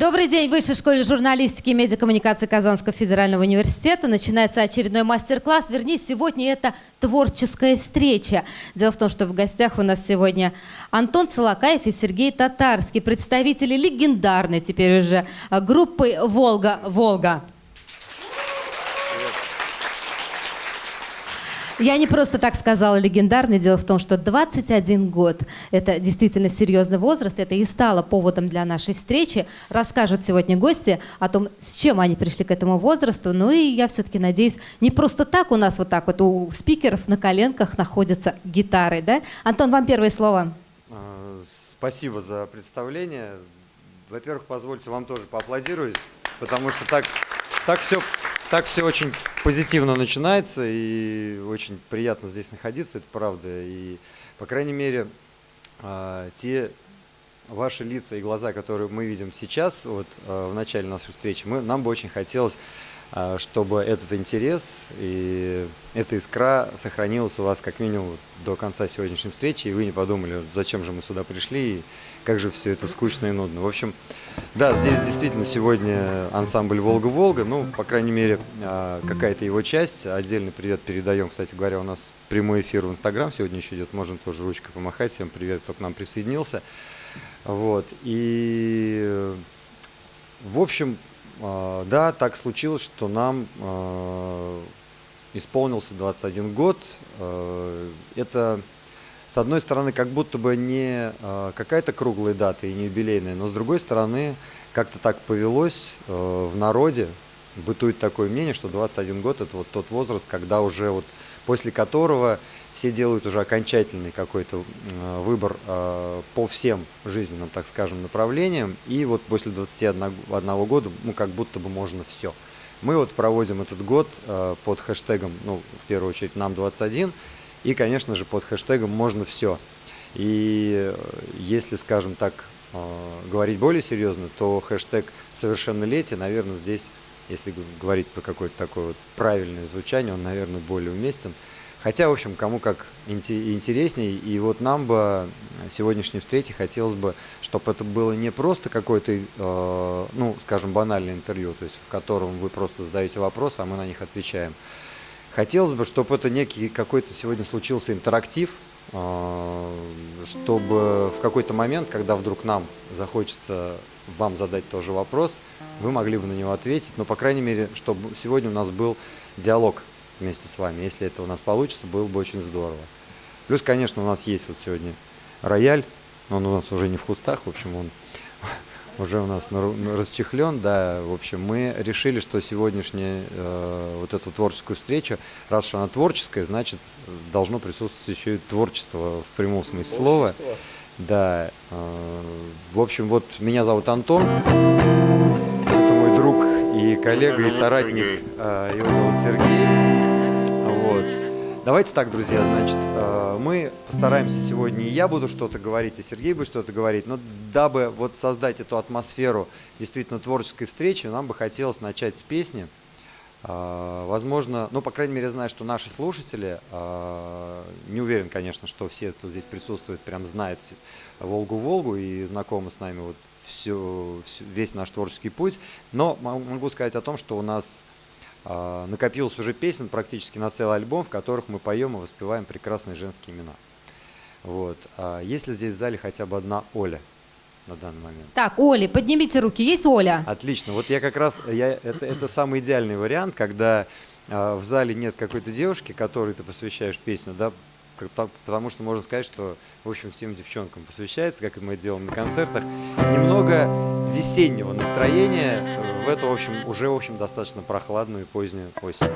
Добрый день. Высшей школе журналистики и медиакоммуникации Казанского федерального университета начинается очередной мастер-класс. Вернее, сегодня это творческая встреча. Дело в том, что в гостях у нас сегодня Антон Целакаев и Сергей Татарский, представители легендарной теперь уже группы «Волга-Волга». Я не просто так сказала легендарный. Дело в том, что 21 год – это действительно серьезный возраст. Это и стало поводом для нашей встречи. Расскажут сегодня гости о том, с чем они пришли к этому возрасту. Ну и я все-таки надеюсь, не просто так у нас вот так вот у спикеров на коленках находятся гитары. Да? Антон, вам первое слово. А, спасибо за представление. Во-первых, позвольте вам тоже поаплодировать, потому что так, так все так все очень позитивно начинается, и очень приятно здесь находиться, это правда. И, по крайней мере, а, те ваши лица и глаза, которые мы видим сейчас, вот а, в начале нашей встречи, мы, нам бы очень хотелось, а, чтобы этот интерес и эта искра сохранилась у вас как минимум до конца сегодняшней встречи, и вы не подумали, зачем же мы сюда пришли, и как же все это скучно и нудно. В общем, да, здесь действительно сегодня ансамбль «Волга-Волга», ну, по крайней мере, а, какая-то его часть. Отдельный привет передаем, кстати говоря, у нас прямой эфир в Инстаграм сегодня еще идет, можно тоже ручкой помахать. Всем привет, кто к нам присоединился. Вот, и, в общем, а, да, так случилось, что нам а, исполнился 21 год. Это с одной стороны, как будто бы не э, какая-то круглая дата и не юбилейная, но с другой стороны, как-то так повелось э, в народе, бытует такое мнение, что 21 год – это вот тот возраст, когда уже вот после которого все делают уже окончательный какой-то э, выбор по всем жизненным, так скажем, направлениям, и вот после 21 года, ну, как будто бы можно все. Мы вот проводим этот год под хэштегом, ну, в первую очередь, нам 21, и, конечно же, под хэштегом «можно все». И э, если, скажем так, э, говорить более серьезно, то хэштег «совершеннолетие», наверное, здесь, если говорить про какое-то такое вот правильное звучание, он, наверное, более уместен. Хотя, в общем, кому как интересней. И вот нам бы сегодняшней встрече хотелось бы, чтобы это было не просто какое-то, э, ну, скажем, банальное интервью, то есть в котором вы просто задаете вопросы, а мы на них отвечаем. Хотелось бы, чтобы это некий какой-то сегодня случился интерактив, а, чтобы в какой-то момент, когда вдруг нам захочется вам задать тоже вопрос, вы могли бы на него ответить, но, по крайней мере, чтобы сегодня у нас был диалог вместе с вами. Если это у нас получится, было бы очень здорово. Плюс, конечно, у нас есть вот сегодня рояль, но он у нас уже не в кустах, в общем, он уже у нас расчехлен, да, в общем, мы решили, что сегодняшняя э, вот эту творческую встречу, раз что она творческая, значит, должно присутствовать еще и творчество в прямом смысле слова. Да, э, в общем, вот меня зовут Антон, это мой друг и коллега, и соратник, э, его зовут Сергей, вот. Давайте так, друзья, значит, э, мы постараемся сегодня, и я буду что-то говорить, и Сергей будет что-то говорить, но дабы вот создать эту атмосферу действительно творческой встречи, нам бы хотелось начать с песни. Э, возможно, ну, по крайней мере, знаю, что наши слушатели, э, не уверен, конечно, что все, кто здесь присутствует, прям знают «Волгу-Волгу» и знакомы с нами вот все, весь наш творческий путь, но могу сказать о том, что у нас накопилось уже песен практически на целый альбом, в которых мы поем и воспеваем прекрасные женские имена. Вот. А есть ли здесь в зале хотя бы одна Оля на данный момент? Так, Оля, поднимите руки. Есть Оля? Отлично. Вот я как раз, я, это, это самый идеальный вариант, когда э, в зале нет какой-то девушки, которой ты посвящаешь песню, да, потому что можно сказать, что, в общем, всем девчонкам посвящается, как мы делаем на концертах, немного весеннего настроения в эту, в общем, уже, в общем, достаточно прохладную и позднюю осень.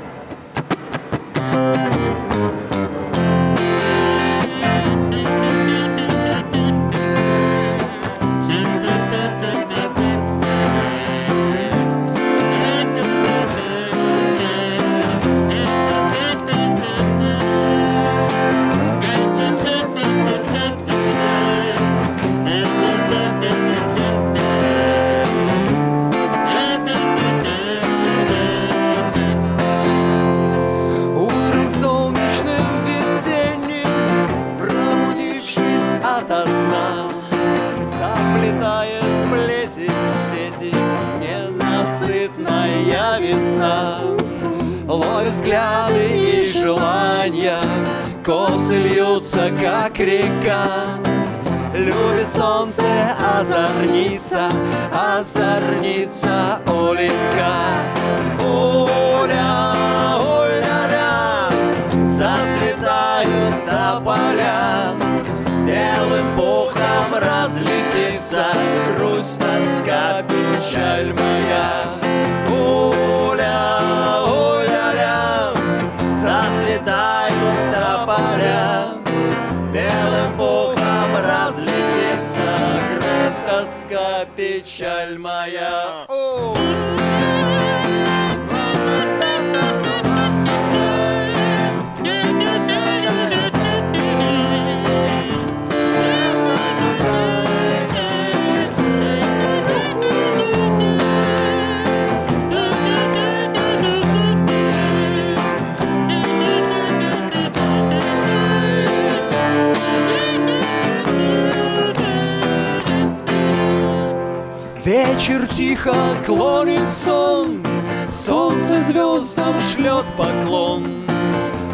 Вечер тихо клонит сон, Солнце звездам шлет поклон.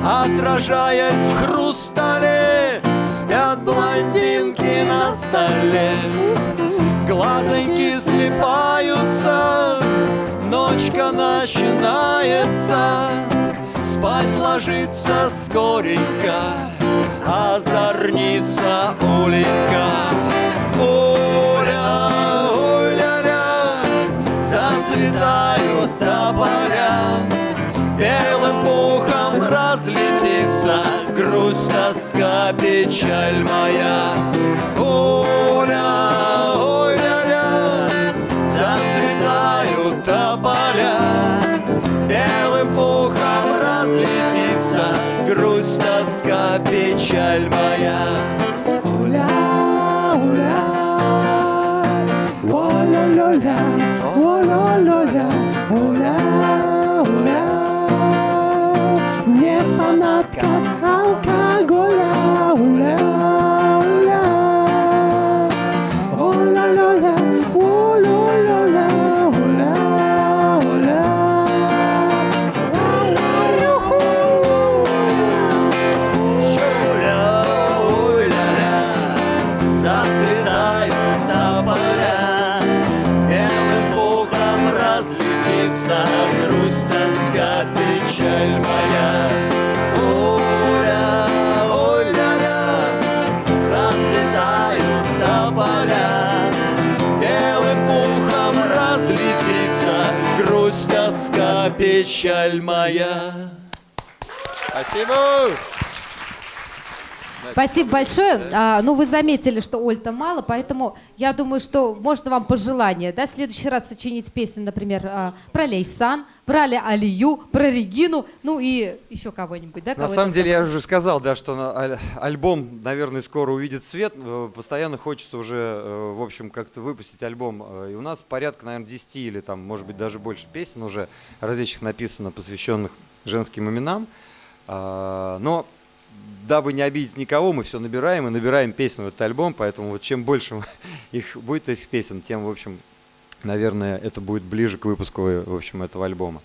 Отражаясь в хрустале, Спят блондинки на столе. Глазоньки слепаются, Ночка начинается, Спать ложится скоренько, Озорница Оленька. Тополя, Белым пухом разлетится грусть, тоска, печаль моя. Оля, ой, ля-ля, зацветают тополя, Белым пухом разлетится грусть, тоска, печаль моя. Оля, Оля, Оля-ля-ля, Оля-ля-ля, печаль моя. Спасибо! Спасибо большое. А, ну, вы заметили, что Ольта мало, поэтому я думаю, что можно вам пожелание, да, в следующий раз сочинить песню, например, а, про Лейсан, про Али Алию, про Регину, ну и еще кого-нибудь, да? На кого самом это деле, я уже сказал, да, что на- аль- альбом, наверное, скоро увидит свет. Э, Постоянно хочется уже, э, в общем, как-то выпустить альбом. Э, И у нас порядка, наверное, 10 или там, может быть, даже больше песен уже различных написано, посвященных женским именам. А, Но дабы не обидеть никого, мы все набираем и набираем песен в этот альбом, поэтому вот чем больше их будет этих песен, тем, в общем, наверное, это будет ближе к выпуску, в общем, этого альбома.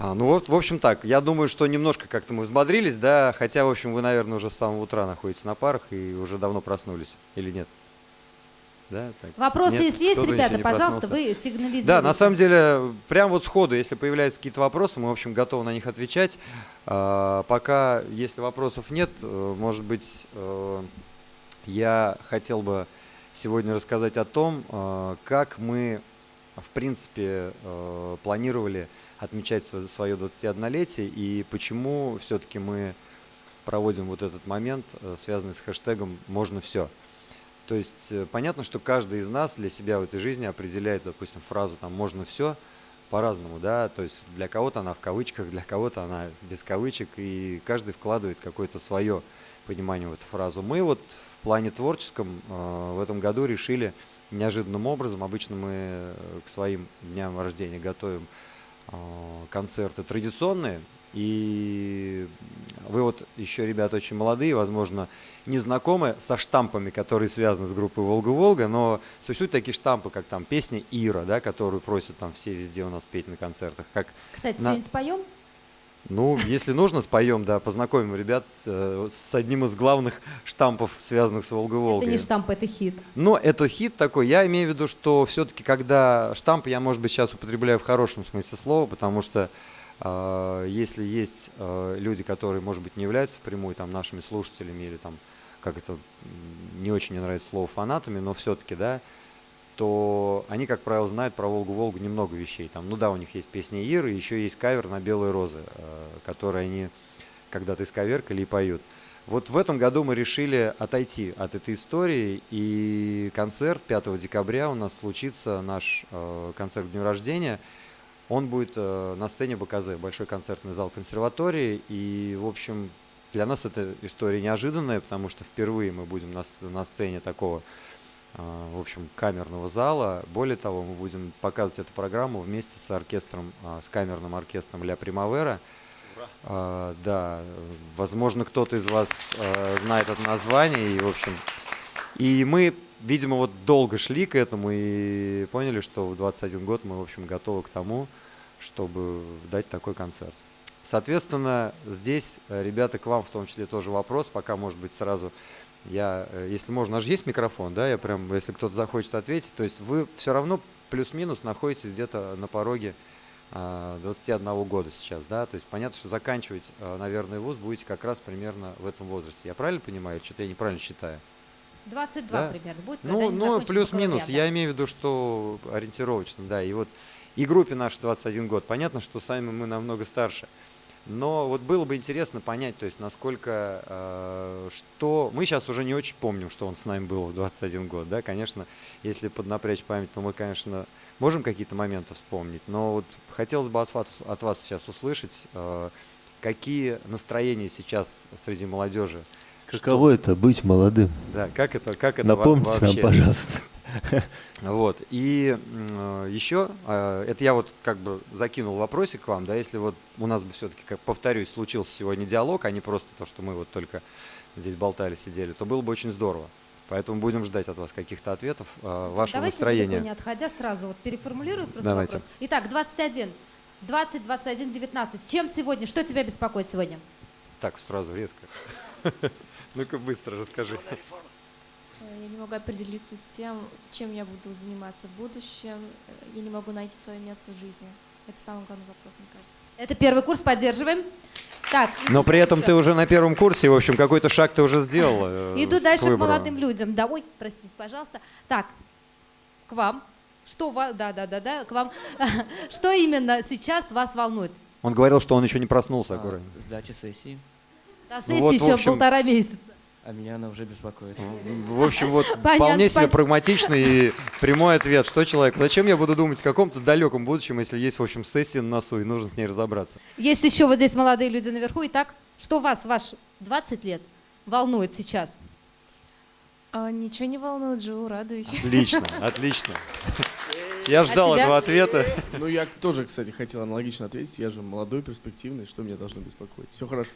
А, ну вот, в общем так, я думаю, что немножко как-то мы взбодрились, да, хотя, в общем, вы, наверное, уже с самого утра находитесь на парах и уже давно проснулись, или нет? Да, так. Вопросы, Нет? если есть, ребята, пожалуйста, проснулся? вы сигнализируйте. Да, на самом деле, прям вот сходу, если появляются какие-то вопросы, мы, в общем, готовы на них отвечать. А, Пока, если вопросов нет, э, может быть, э, я хотел бы сегодня рассказать о том, э, как мы, в принципе, планировали отмечать сво- свое 21-летие и почему все-таки мы проводим вот этот момент, связанный с хэштегом «можно все». То есть э, понятно, что каждый из нас для себя в этой жизни определяет, допустим, фразу там «можно все» по-разному, да, то есть для кого-то она в кавычках, для кого-то она без кавычек, и каждый вкладывает какое-то свое понимание в эту фразу. Мы вот в плане творческом э, в этом году решили неожиданным образом, обычно мы э, к своим дням рождения готовим э, концерты традиционные, И вы вот еще, ребята, очень молодые, возможно, не знакомы со штампами, которые связаны с группой «Волга-Волга», но существуют такие штампы, как там песня «Ира», да, которую просят там все везде у нас петь на концертах. Как Кстати, на- сегодня споем? ну, если нужно, споем, да, познакомим ребят э, с одним из главных штампов, связанных с Волга-Волгой. Это не штамп, это хит. Но это хит такой. Я имею в виду, что все-таки, когда штамп, я, может быть, сейчас употребляю в хорошем смысле слова, потому что если есть э, люди, которые, может быть, не являются впрямую там нашими слушателями или там, как это, не очень мне нравится слово фанатами, но все-таки, да, то они, как правило, знают про Волгу-Волгу немного вещей. Там, ну да, у них есть песня Иры, еще есть кавер на «Белые розы», э, который они когда-то исковеркали и поют. Вот в этом году мы решили отойти от этой истории, и концерт 5 декабря у нас случится, наш концерт к дню рождения. Он будет э, на сцене БКЗ, Большой концертный зал консерватории, и, в общем, для нас эта история неожиданная, потому что впервые мы будем на, на сцене такого, э, в общем, камерного зала. Более того, мы будем показывать эту программу вместе с оркестром, э, с камерным оркестром «Ля Примавера». А, да, возможно, кто-то из вас э, знает это название, и, в общем, и мы, видимо, вот долго шли к этому и поняли, что в 21 год мы, в общем, готовы к тому, чтобы дать такой концерт. Соответственно, здесь, э, ребята, к вам в том числе тоже вопрос, пока, может быть, сразу я, э, если можно, аж есть микрофон, да, я прям, если кто-то захочет ответить, то есть вы все равно плюс-минус находитесь где-то на пороге а, 21 года сейчас, да, то есть понятно, что заканчивать, а, наверное, вуз будете как раз примерно в этом возрасте. Я правильно понимаю, что-то я неправильно считаю? 22 Да. примерно будет, Ну, ну плюс-минус, я имею в виду, что ориентировочно, да, и вот и группе нашей 21 год, понятно, что сами мы намного старше, но вот было бы интересно понять, то есть насколько, э, что, мы сейчас уже не очень помним, что он с нами был в 21 год, да, конечно, если поднапрячь память, то мы, конечно, можем какие-то моменты вспомнить, но вот хотелось бы от вас, от вас сейчас услышать, э, какие настроения сейчас среди молодежи, Каково это быть молодым? да, как это, как это Напомните нам, вообще? пожалуйста. Вот. И э, еще, э, это я вот как бы закинул вопросик к вам, да, если вот у нас бы все-таки, как повторюсь, случился сегодня диалог, а не просто то, что мы вот только здесь болтали, сидели, то было бы очень здорово. Поэтому будем ждать от вас каких-то ответов, э, вашего Давайте настроения. далеко не отходя, сразу вот переформулирую просто Давайте. вопрос. Итак, 21, 20, 21, 19. Чем сегодня, что тебя беспокоит сегодня? Так, сразу, резко. Ну-ка быстро расскажи. Э, Я не могу определиться с тем, чем я буду заниматься в будущем. Э, Я не могу найти свое место в жизни. Это самый главный вопрос, мне кажется. Это первый курс, поддерживаем. Так, Но при этом дальше. ты уже на первом курсе, в общем, какой-то шаг ты уже сделал. э, Иду дальше к молодым людям. Да, ой, простите, пожалуйста. Так, к вам. Что вас, да, да, да, да, к вам. Что именно сейчас вас волнует? Он говорил, что он еще не проснулся, аккуратно. Сдача сессии, До Ну сессии вот, еще общем, полтора месяца. А меня она уже беспокоит. В общем, вот Понятно, вполне себе спа- прагматичный и прямой ответ. Что человек? Зачем я буду думать о каком-то далеком будущем, если есть, в общем, сессия на носу, и нужно с ней разобраться? Есть еще вот здесь молодые люди наверху. Итак, что вас, ваш 20 лет, волнует сейчас? А, ничего не волнует, живу, радуюсь. Отлично, отлично. Я ждал тебя? этого ответа. Ну, я тоже, кстати, хотел аналогично ответить. Я же молодой, перспективный, что меня должно беспокоить? Все хорошо.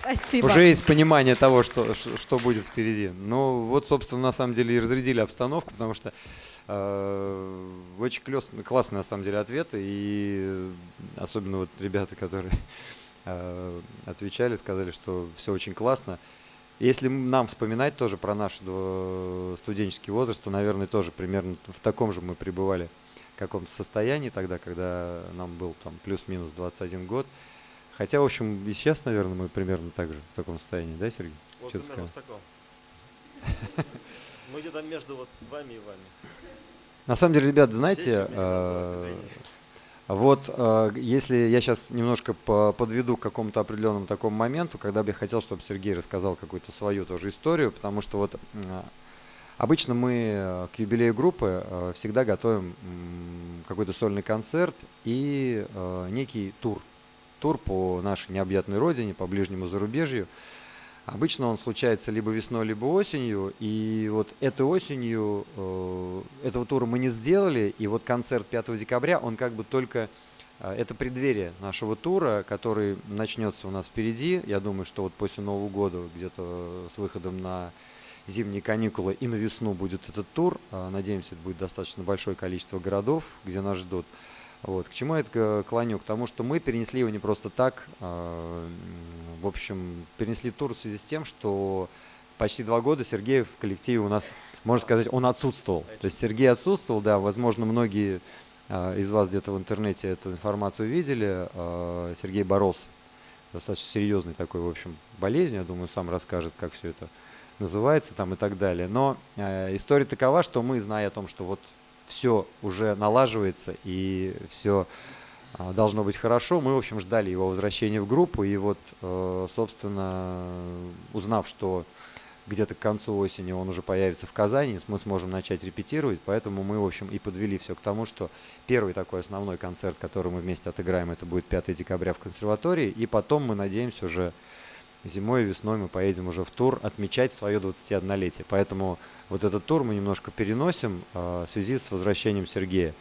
Спасибо. Уже есть понимание того, что, что будет впереди. Ну, вот, собственно, на самом деле и разрядили обстановку, потому что э, очень клёс- классный, на самом деле, ответ. И особенно вот ребята, которые э, отвечали, сказали, что все очень классно. Если нам вспоминать тоже про наш студенческий возраст, то, наверное, тоже примерно в таком же мы пребывали каком-то состоянии тогда, когда нам был там плюс-минус 21 год. Хотя, в общем, и сейчас, наверное, мы примерно так же в таком состоянии, да, Сергей? Вот Чё ты примерно в таком. Мы где-то между вот вами и вами. На самом деле, ребят, знаете, вот э, если я сейчас немножко по- подведу к какому-то определенному такому моменту, когда бы я хотел, чтобы Сергей рассказал какую-то свою тоже историю, потому что вот обычно мы э, к юбилею группы э, всегда готовим какой-то сольный концерт и некий тур. Тур по нашей необъятной родине, по ближнему зарубежью. Обычно он случается либо весной, либо осенью. И вот этой осенью э, этого тура мы не сделали. И вот концерт 5 декабря, он как бы только а, это преддверие нашего тура, который начнется у нас впереди. Я думаю, что вот после Нового года, где-то с выходом на зимние каникулы и на весну будет этот тур. А, Надеемся, это будет достаточно большое количество городов, где нас ждут. Вот. К чему это клоню? К тому, что мы перенесли его не просто так. а, В общем, перенесли тур в связи с тем, что почти два года Сергей в коллективе у нас, можно сказать, он отсутствовал. То есть Сергей отсутствовал, да, возможно, многие а, из вас где-то в интернете эту информацию видели. А, Сергей боролся достаточно серьезной такой, в общем, болезнью. Я думаю, сам расскажет, как все это называется там и так далее. Но э, история такова, что мы, зная о том, что вот все уже налаживается и все должно быть хорошо, мы, в общем, ждали его возвращения в группу. И вот, э, собственно, узнав, что где-то к концу осени он уже появится в Казани, мы сможем начать репетировать, поэтому мы, в общем, и подвели все к тому, что первый такой основной концерт, который мы вместе отыграем, это будет 5 декабря в консерватории, и потом мы надеемся уже зимой и весной мы поедем уже в тур отмечать свое 21-летие. Поэтому вот этот тур мы немножко переносим э, в связи с возвращением Сергея.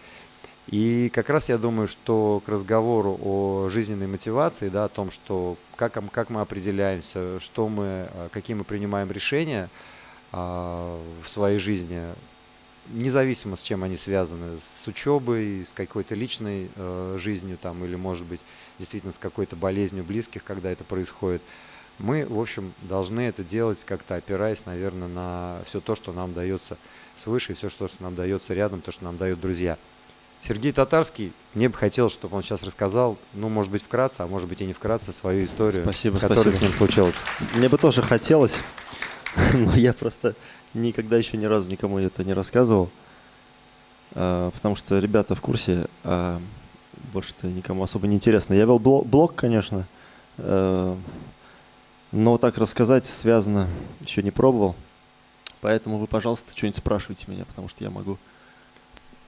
И как раз я думаю, что к разговору о жизненной мотивации, да, о том, что как, как мы определяемся, что мы, э, какие мы принимаем решения а, в своей жизни, независимо с чем они связаны, с учебой, с какой-то личной э, жизнью там, или, может быть, действительно с какой-то болезнью близких, когда это происходит, мы, в общем, должны это делать как-то опираясь, наверное, на все то, что нам дается свыше, все, что нам дается рядом, то, что нам дают друзья. Сергей Татарский, мне бы хотелось, чтобы он сейчас рассказал, ну, может быть, вкратце, а может быть и не вкратце, свою историю, Спасибо, которая спасибо. с ним случилась. Мне бы тоже хотелось, но я просто никогда еще ни разу никому это не рассказывал, а, потому что ребята в курсе, а больше-то никому особо не интересно. Я вел бло- блог, конечно, э, но так рассказать связано еще не пробовал. Поэтому вы, пожалуйста, что-нибудь спрашивайте меня, потому что я могу.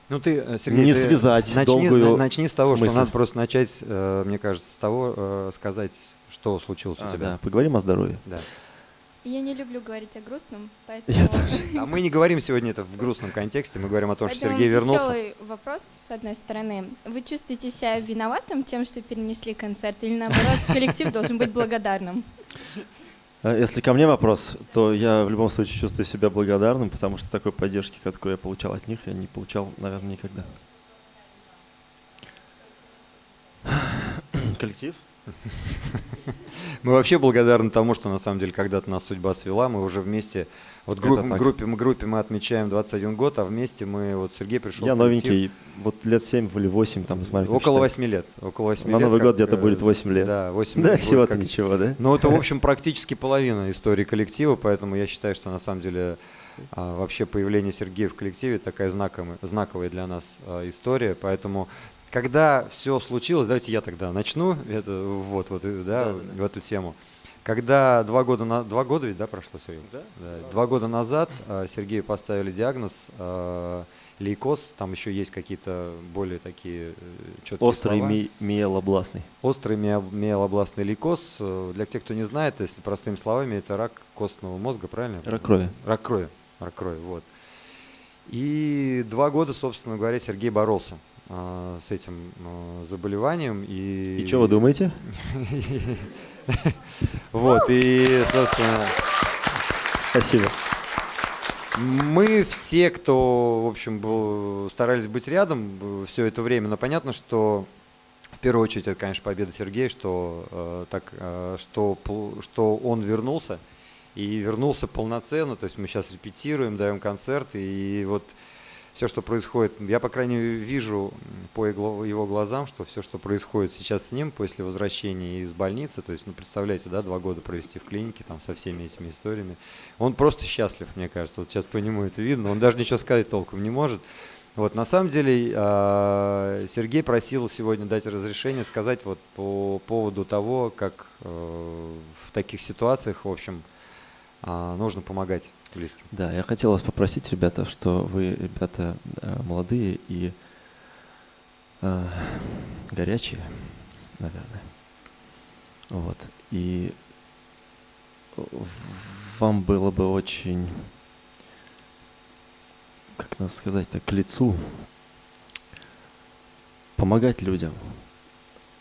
Ну ты, э, Сергей, Не ты связать начни, долгую на- начни с того, смысл. что надо просто начать, э, мне кажется, с того, э, сказать, что случилось у А, тебя. да, поговорим о здоровье. Да. Я не люблю говорить о грустном, поэтому... Я А мы не говорим сегодня это в грустном контексте, мы говорим о том, что Сергей вернулся. веселый вопрос, с одной стороны. Вы чувствуете себя виноватым тем, что перенесли концерт, или наоборот, коллектив должен быть благодарным? А Если ко мне вопрос, то я в любом случае чувствую себя благодарным, потому что такой поддержки, какой я получал от них, я не получал, наверное, никогда. Коллектив? Мы вообще благодарны тому, что на самом деле когда-то нас судьба свела, мы уже вместе, вот Это группе, группе, мы, группе мы отмечаем 21 год, а вместе мы, вот Сергей пришел Я новенький, вот лет 7 или 8, там, смотри, Около считать. 8 лет. Около 8 На лет, Новый как, год где-то э, будет 8 лет. Да, 8 Да, лет. будет всего-то ничего, да? Ну, это, в общем, практически половина истории коллектива, поэтому я считаю, что на самом деле а, вообще появление Сергея в коллективе такая знаковая, знаковая для нас а, история. Поэтому, когда все случилось, давайте я тогда начну это, вот, вот, э, да, Да, да, да. в эту тему. Когда два года, на, два года ведь, да, прошло, Сергей? Да. Два года назад а, Сергею поставили диагноз а, лейкоз, там еще есть какие-то более такие четкие Острый слова. ми- миелобластный. Острый мио- миелобластный лейкоз, э, для тех, кто не знает, если простыми словами, это рак костного мозга, правильно? Рак крови. Рак крови, рак крови, вот. И два года, собственно говоря, Сергей боролся с этим а, заболеванием. И, И что вы думаете? Вот, и, собственно, Спасибо. Мы все, кто, в общем, был, старались быть рядом все это время, но понятно, что в первую очередь это, конечно, победа Сергея, что, э, так, э, что, что он вернулся, и вернулся полноценно, то есть мы сейчас репетируем, даем концерт, и вот все, что происходит, я, по крайней мере, вижу по его глазам, что все, что происходит сейчас с ним после возвращения из больницы, то есть, ну, представляете, да, два года провести в клинике там со всеми этими историями, он просто счастлив, мне кажется, вот сейчас по нему это видно, он даже ничего сказать толком не может. Вот, на самом деле, э, Сергей просил сегодня дать разрешение сказать вот по поводу того, как э, в таких ситуациях, в общем, а, нужно помогать близким. Да, я хотел вас попросить, ребята, что вы, ребята, э, молодые и э, горячие, наверное. Вот. И вам было бы очень, как надо сказать, так, к лицу помогать людям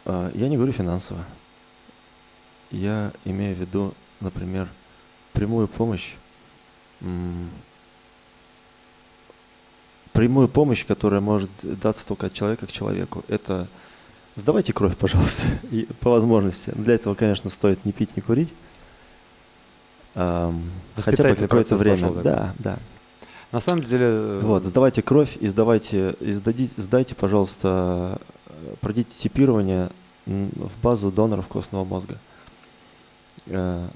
А, Я не говорю финансово. Я имею в виду, например, прямую помощь. Прямую помощь, которая может даться только от человека к человеку. Это сдавайте кровь, пожалуйста, и по возможности. Для этого, конечно, стоит не пить, не курить. Ам, Хотя бы какое-то время. пошел. Да, да. На самом деле... э, Вот, сдавайте кровь и сдавайте, и сдадите, сдайте, пожалуйста, э, пройдите типирование в базу доноров костного мозга. Э,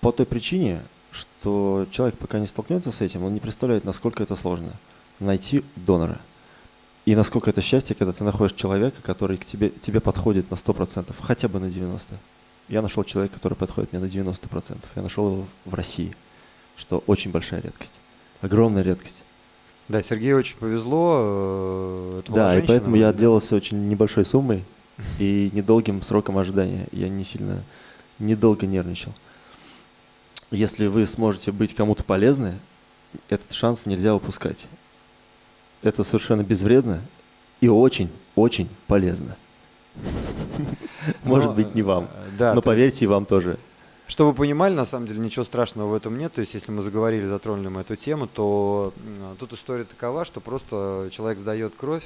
По той причине, что человек пока не столкнется с этим, он не представляет, насколько это сложно найти донора. И насколько это счастье, когда ты находишь человека, который к тебе, тебе подходит на 100%, хотя бы на 90%. Я нашел человека, который подходит мне на 90%. Я нашел его в России, что очень большая редкость. Огромная редкость. Да, Сергею очень повезло. э, это Да, и поэтому я отделался очень небольшой суммой и недолгим сроком ожидания. Я не сильно, недолго нервничал. Если вы сможете быть кому-то полезны, этот шанс нельзя упускать. Это совершенно безвредно и очень, очень полезно. Может быть, не вам, э, но поверьте, и вам тоже. Чтобы вы понимали, на самом деле ничего страшного в этом нет. То есть, если мы заговорили, затронули мы эту тему, то тут история такова, что просто человек сдает кровь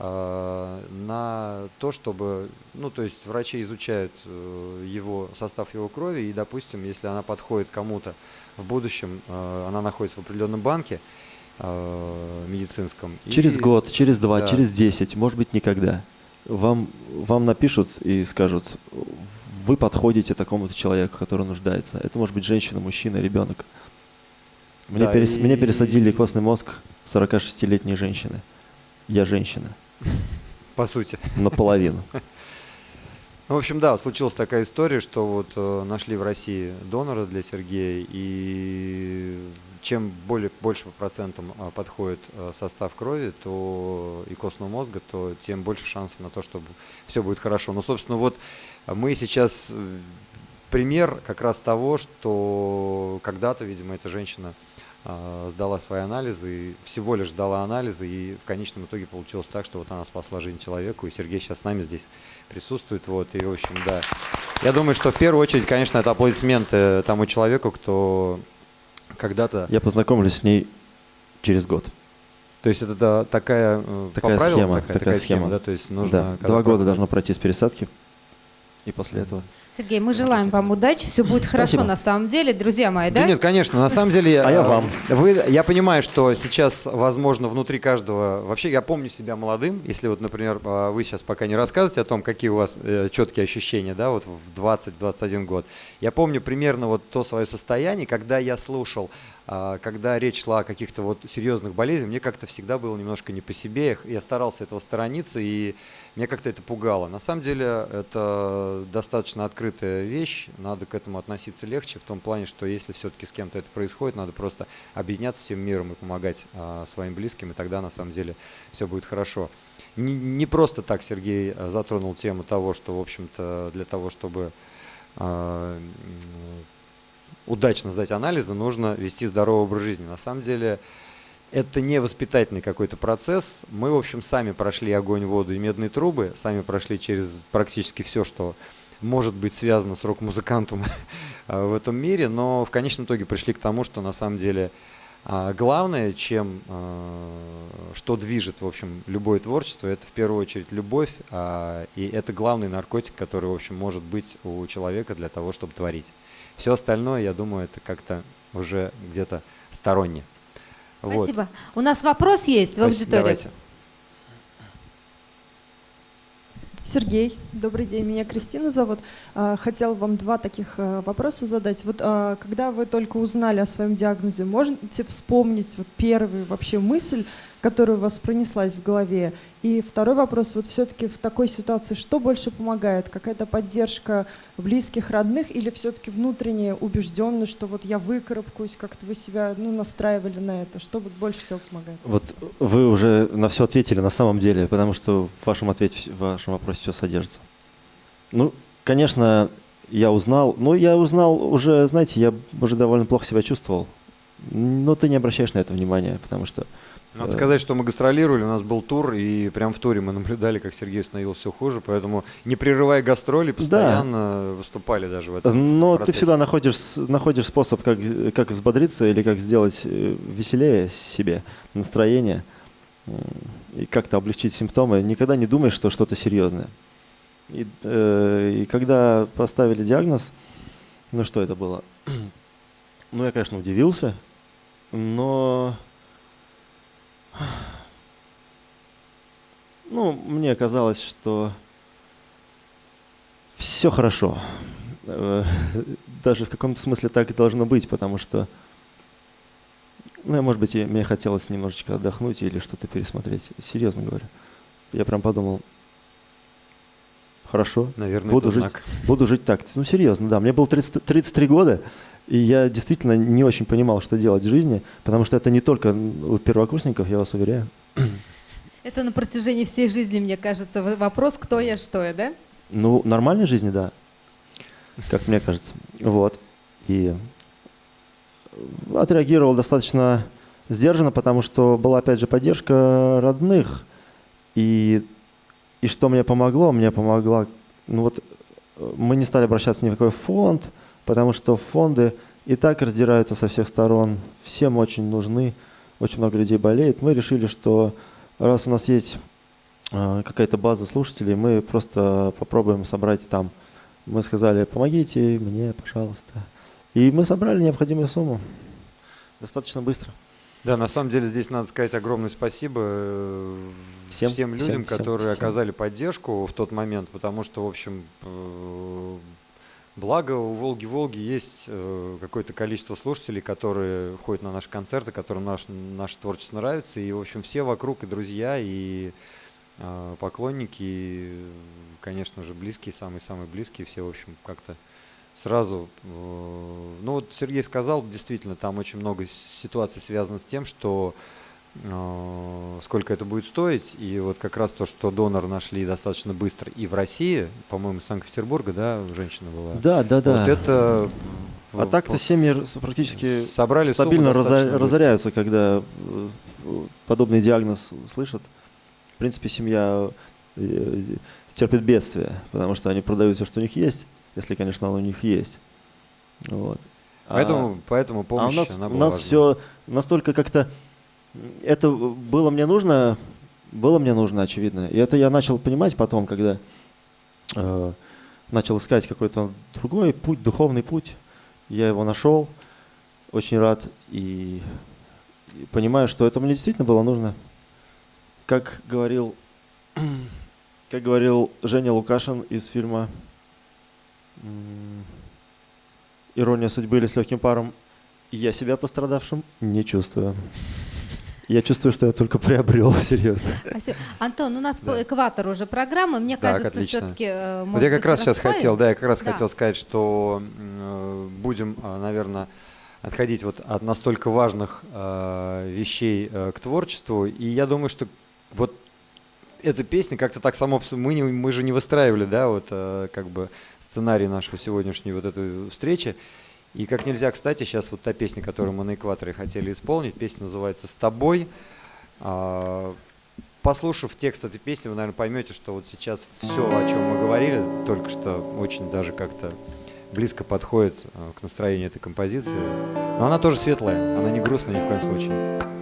на то, чтобы, ну, то есть врачи изучают э, его состав его крови, и, допустим, если она подходит кому-то в будущем, э, она находится в определенном банке э, медицинском. и- Через год, через два, Да. через десять, может быть, никогда. Вам, вам напишут и скажут, вы подходите такому-то человеку, который нуждается. Это может быть женщина, мужчина, ребенок. Мне, Да, перес- и- мне пересадили костный мозг 46-летней женщины. Я женщина, По сути. наполовину. Ну, в общем, да, случилась такая история, что вот э, нашли в России донора для Сергея, и чем более, больше по процентам а, подходит э, состав крови то и костного мозга, то тем больше шансов на то, что все будет хорошо. Ну, собственно, вот мы сейчас э, пример как раз того, что когда-то, видимо, эта женщина сдала свои анализы, всего лишь сдала анализы, и в конечном итоге получилось так, что вот она спасла жизнь человеку, и Сергей сейчас с нами здесь присутствует, вот, и, в общем, да. Я думаю, что в первую очередь, конечно, это аплодисменты тому человеку, кто когда-то, Я познакомлюсь с ней через год. то есть это да, такая, э, по Такая правилам схема, такая, такая схема, схема. да, то есть нужно... да, два года должно пройти с пересадки, и после этого. Сергей, мы желаем вам удачи, все будет хорошо Спасибо. на самом деле, друзья мои, Да да? нет, конечно, на самом деле... А я э, вам. Вы, я понимаю, что сейчас, возможно, внутри каждого... Вообще, я помню себя молодым, если вот, например, э, вы сейчас пока не рассказываете о том, какие у вас э, четкие ощущения, да, вот в 20-21 год. Я помню примерно вот то свое состояние, когда я слушал, когда речь шла о каких-то вот серьезных болезнях, мне как-то всегда было немножко не по себе, я- старался этого сторониться, и меня как-то это пугало. На самом деле это достаточно открытая вещь, надо к этому относиться легче, в том плане, что если все-таки с кем-то это происходит, надо просто объединяться всем миром и помогать а, своим близким, и тогда на самом деле все будет хорошо. Не, просто так Сергей а, затронул тему того, что, в общем-то, для того, чтобы а, удачно сдать анализы, нужно вести здоровый образ жизни. На самом деле это не воспитательный какой-то процесс. Мы, в общем, сами прошли огонь, воду и медные трубы, сами прошли через практически все, что может быть связано с рок-музыкантом в этом мире, но в конечном итоге пришли к тому, что на самом деле а, главное, чем, а, что движет, в общем, любое творчество, это в первую очередь любовь, а, и это главный наркотик, который, в общем, может быть у человека для того, чтобы творить. Все остальное, я думаю, это как-то уже где-то сторонне. Вот. Спасибо. У нас вопрос есть в аудитории. Давайте. Сергей, добрый день, меня Кристина зовут. А, Хотел вам два таких э, вопроса задать. Вот а, когда вы только узнали о своем диагнозе, можете вспомнить вот первую вообще мысль, которая у вас пронеслась в голове? И второй вопрос, вот все-таки в такой ситуации что больше помогает? Какая-то поддержка близких, родных или все-таки внутренняя убежденность, что вот я выкарабкаюсь, как-то вы себя ну, настраивали на это? Что вот больше всего помогает? Вот вы уже на все ответили на самом деле, потому что в вашем ответе, в вашем вопросе все содержится. Ну, конечно, я узнал, ну, я узнал уже, знаете, я уже довольно плохо себя чувствовал, но ты не обращаешь на это внимания, потому что Надо Э, сказать, что мы гастролировали, у нас был тур, и прям в туре мы наблюдали, как Сергей становился все хуже, поэтому не прерывая гастроли, постоянно выступали даже в этом Но ты процессе. всегда находишь, находишь способ, как, как взбодриться или как сделать э, веселее себе настроение м, и как-то облегчить симптомы. Никогда не думаешь, что что-то серьезное. И, э, и когда поставили диагноз, ну что это было? Ну, я, конечно, удивился, но... Ну, мне казалось, что все хорошо. Э, Даже в каком-то смысле так и должно быть, потому что, ну, может быть, мне хотелось немножечко отдохнуть или что-то пересмотреть. Серьезно говорю. Я прям подумал, хорошо, Наверное, буду жить, знак. буду жить так. Ну, серьезно, да. Мне было 30 33 года, и я действительно не очень понимал, что делать в жизни, потому что это не только у первокурсников, я вас уверяю. Это на протяжении всей жизни, мне кажется, вопрос, кто я, что я, да? Ну, нормальной жизни, да, как мне кажется. Вот. И отреагировал достаточно сдержанно, потому что была, опять же, поддержка родных. И, и что мне помогло? Мне помогла... Ну вот э, мы не стали обращаться ни в какой фонд, потому что фонды и так раздираются со всех сторон. Всем очень нужны, очень много людей болеет. Мы решили, что раз у нас есть э, какая-то база слушателей, мы просто попробуем собрать там. Мы сказали, помогите мне, пожалуйста. И мы собрали необходимую сумму. Достаточно быстро. Да, на самом деле здесь надо сказать огромное спасибо э, Всем, всем людям, всем, которые всем. оказали поддержку в тот момент, потому что, в общем, э, благо у Волги-Волги есть э, какое-то количество слушателей, которые ходят на наши концерты, которым наш, наше творчество нравится, и, в общем, все вокруг, и друзья, и э, поклонники, и, конечно же, близкие, самые-самые близкие, все, в общем, как-то сразу, э, ну вот Сергей сказал, действительно, там очень много ситуаций связано с тем, что сколько это будет стоить, и вот как раз то, что донор нашли достаточно быстро и в России, по-моему, из Санкт-Петербурга, да, женщина была. Да, да, да. Вот это... А э, так-то семьи практически собрали стабильно разо- разоряются, когда э, подобный диагноз слышат. В принципе, семья э, терпит бедствие, потому что они продают все, что у них есть, если, конечно, оно у них есть. Вот. А- Поэтому, поэтому А помощь, у нас, у нас важна. все настолько как-то... Это было мне нужно, было мне нужно, очевидно. И это я начал понимать потом, когда э, начал искать какой-то другой путь, духовный путь. Я его нашел, очень рад и, и понимаю, что это мне действительно было нужно. Как говорил, как говорил Женя Лукашин из фильма «Ирония судьбы» или «С легким паром», я себя пострадавшим не чувствую. Я чувствую, что я только приобрел, серьезно. Спасибо. Антон, у нас Да. по экватору уже программа. Мне Так, кажется, все-таки... Вот я как раз сейчас хотел, да, я как раз Да. хотел сказать, что э, будем, наверное, отходить вот от настолько важных э, вещей э, к творчеству. И я думаю, что вот эта песня как-то так само, мы, не- мы же не выстраивали, да, вот э, как бы сценарий нашего сегодняшней вот этой встречи. И как нельзя, кстати, сейчас вот та песня, которую мы на экваторе хотели исполнить, песня называется «С тобой». А, Послушав текст этой песни, вы, наверное, поймете, что вот сейчас все, о чем мы говорили, только что очень даже как-то близко подходит э, к настроению этой композиции. Но она тоже светлая, она не грустная ни в коем случае.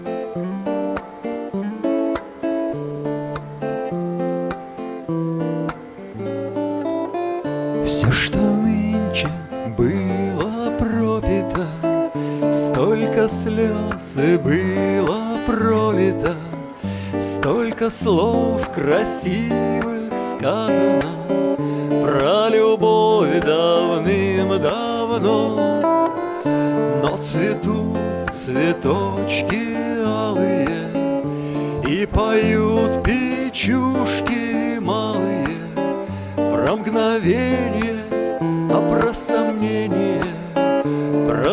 Столько слез и было пролито, Столько слов красивых сказано Про любовь давным-давно. Но цветут цветочки алые И поют печушки малые Про мгновение, а про сомнение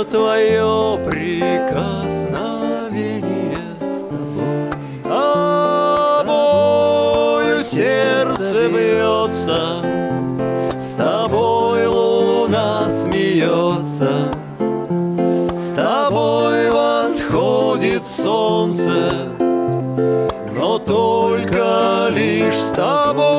твое прикосновение с тобой. С тобою сердце бьется, с тобой луна смеется, с тобой восходит солнце, но только лишь с тобой.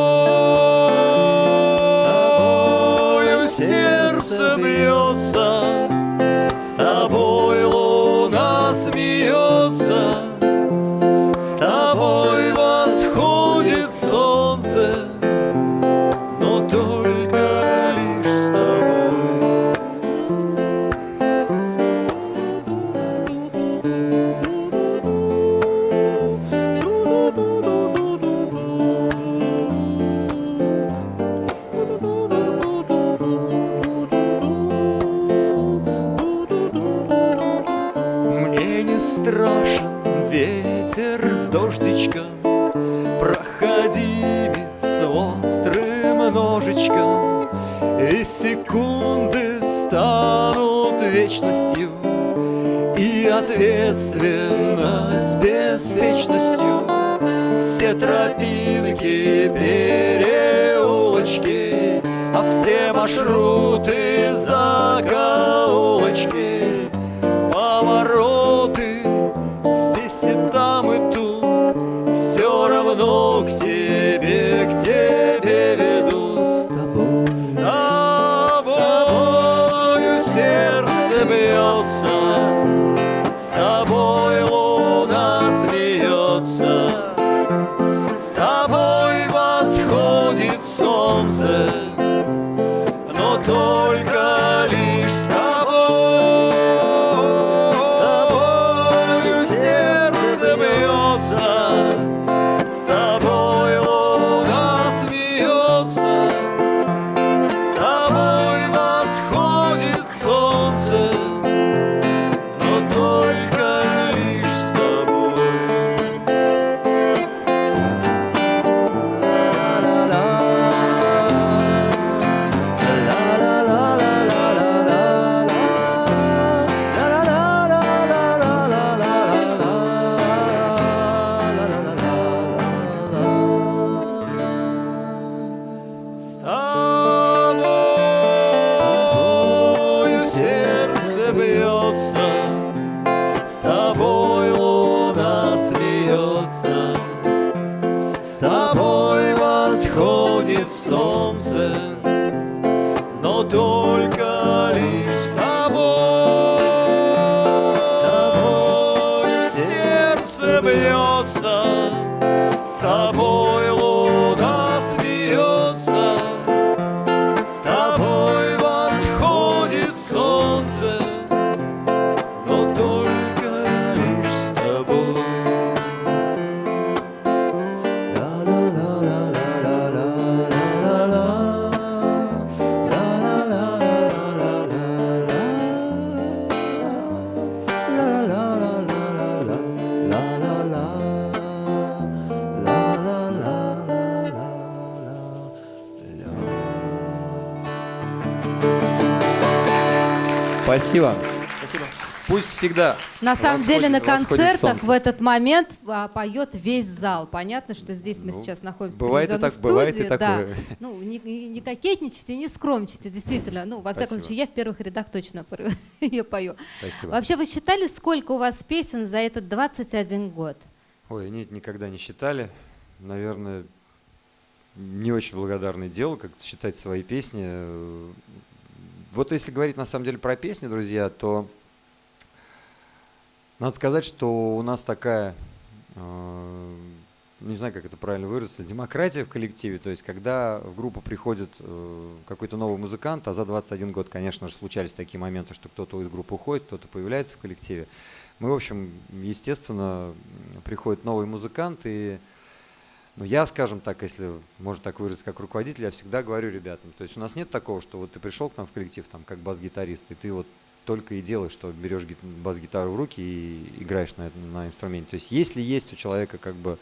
Ответственность беспечностью. Все тропинки, переулочки, А все маршруты, закоулочки, Спасибо. Пусть всегда На самом деле на концертах солнце. в этот момент а, поет весь зал. Понятно, что здесь мы Ну, сейчас находимся бывает и в телевизионной так, бывает и студии, да. такое. Ну, не, не- не кокетничайте, не скромничайте, действительно. Ну, во всяком Спасибо. случае, я в первых рядах точно ее пою. Спасибо. Вообще, вы считали, сколько у вас песен за этот 21 год? Ой, нет, никогда не считали. Наверное, не очень благодарное дело, как считать свои песни. Вот если говорить на самом деле про песни, друзья, то надо сказать, что у нас такая, э, не знаю, как это правильно выразиться, демократия в коллективе. То есть, когда в группу приходит э, какой-то новый музыкант, а за 21 год, конечно же, случались такие моменты, что кто-то из группы уходит, кто-то появляется в коллективе. Мы, в общем, естественно, приходит новый музыкант, и ну, я, скажем так, если можно так выразиться, как руководитель, я всегда говорю ребятам, то есть у нас нет такого, что вот ты пришел к нам в коллектив, там, как бас-гитарист, и ты вот только и делаешь, что берешь гит- бас-гитару в руки и играешь на, на инструменте. То есть если есть у человека как бы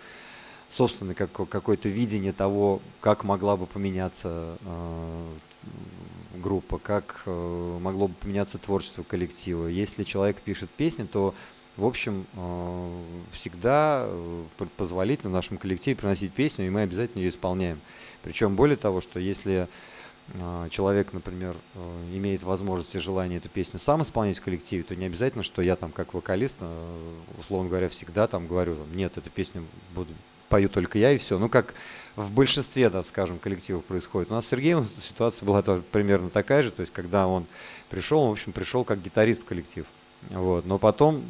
собственное как, какое-то видение того, как могла бы поменяться э, группа, как э, могло бы поменяться творчество коллектива. Если человек пишет песни, то в общем, э, всегда э, позволительно в нашем коллективе приносить песню, и мы обязательно ее исполняем. Причем более того, что если э, человек, например, имеет возможность и желание эту песню сам исполнять в коллективе, то не обязательно, что я там как вокалист, условно говоря, всегда там говорю, нет, эту песню буду пою только я и все. Ну, как в большинстве, так скажем, коллективов происходит. У нас с Сергеем ситуация была примерно такая же, то есть когда он пришел, он, в общем, пришел как гитарист в коллектив. Вот. Но потом,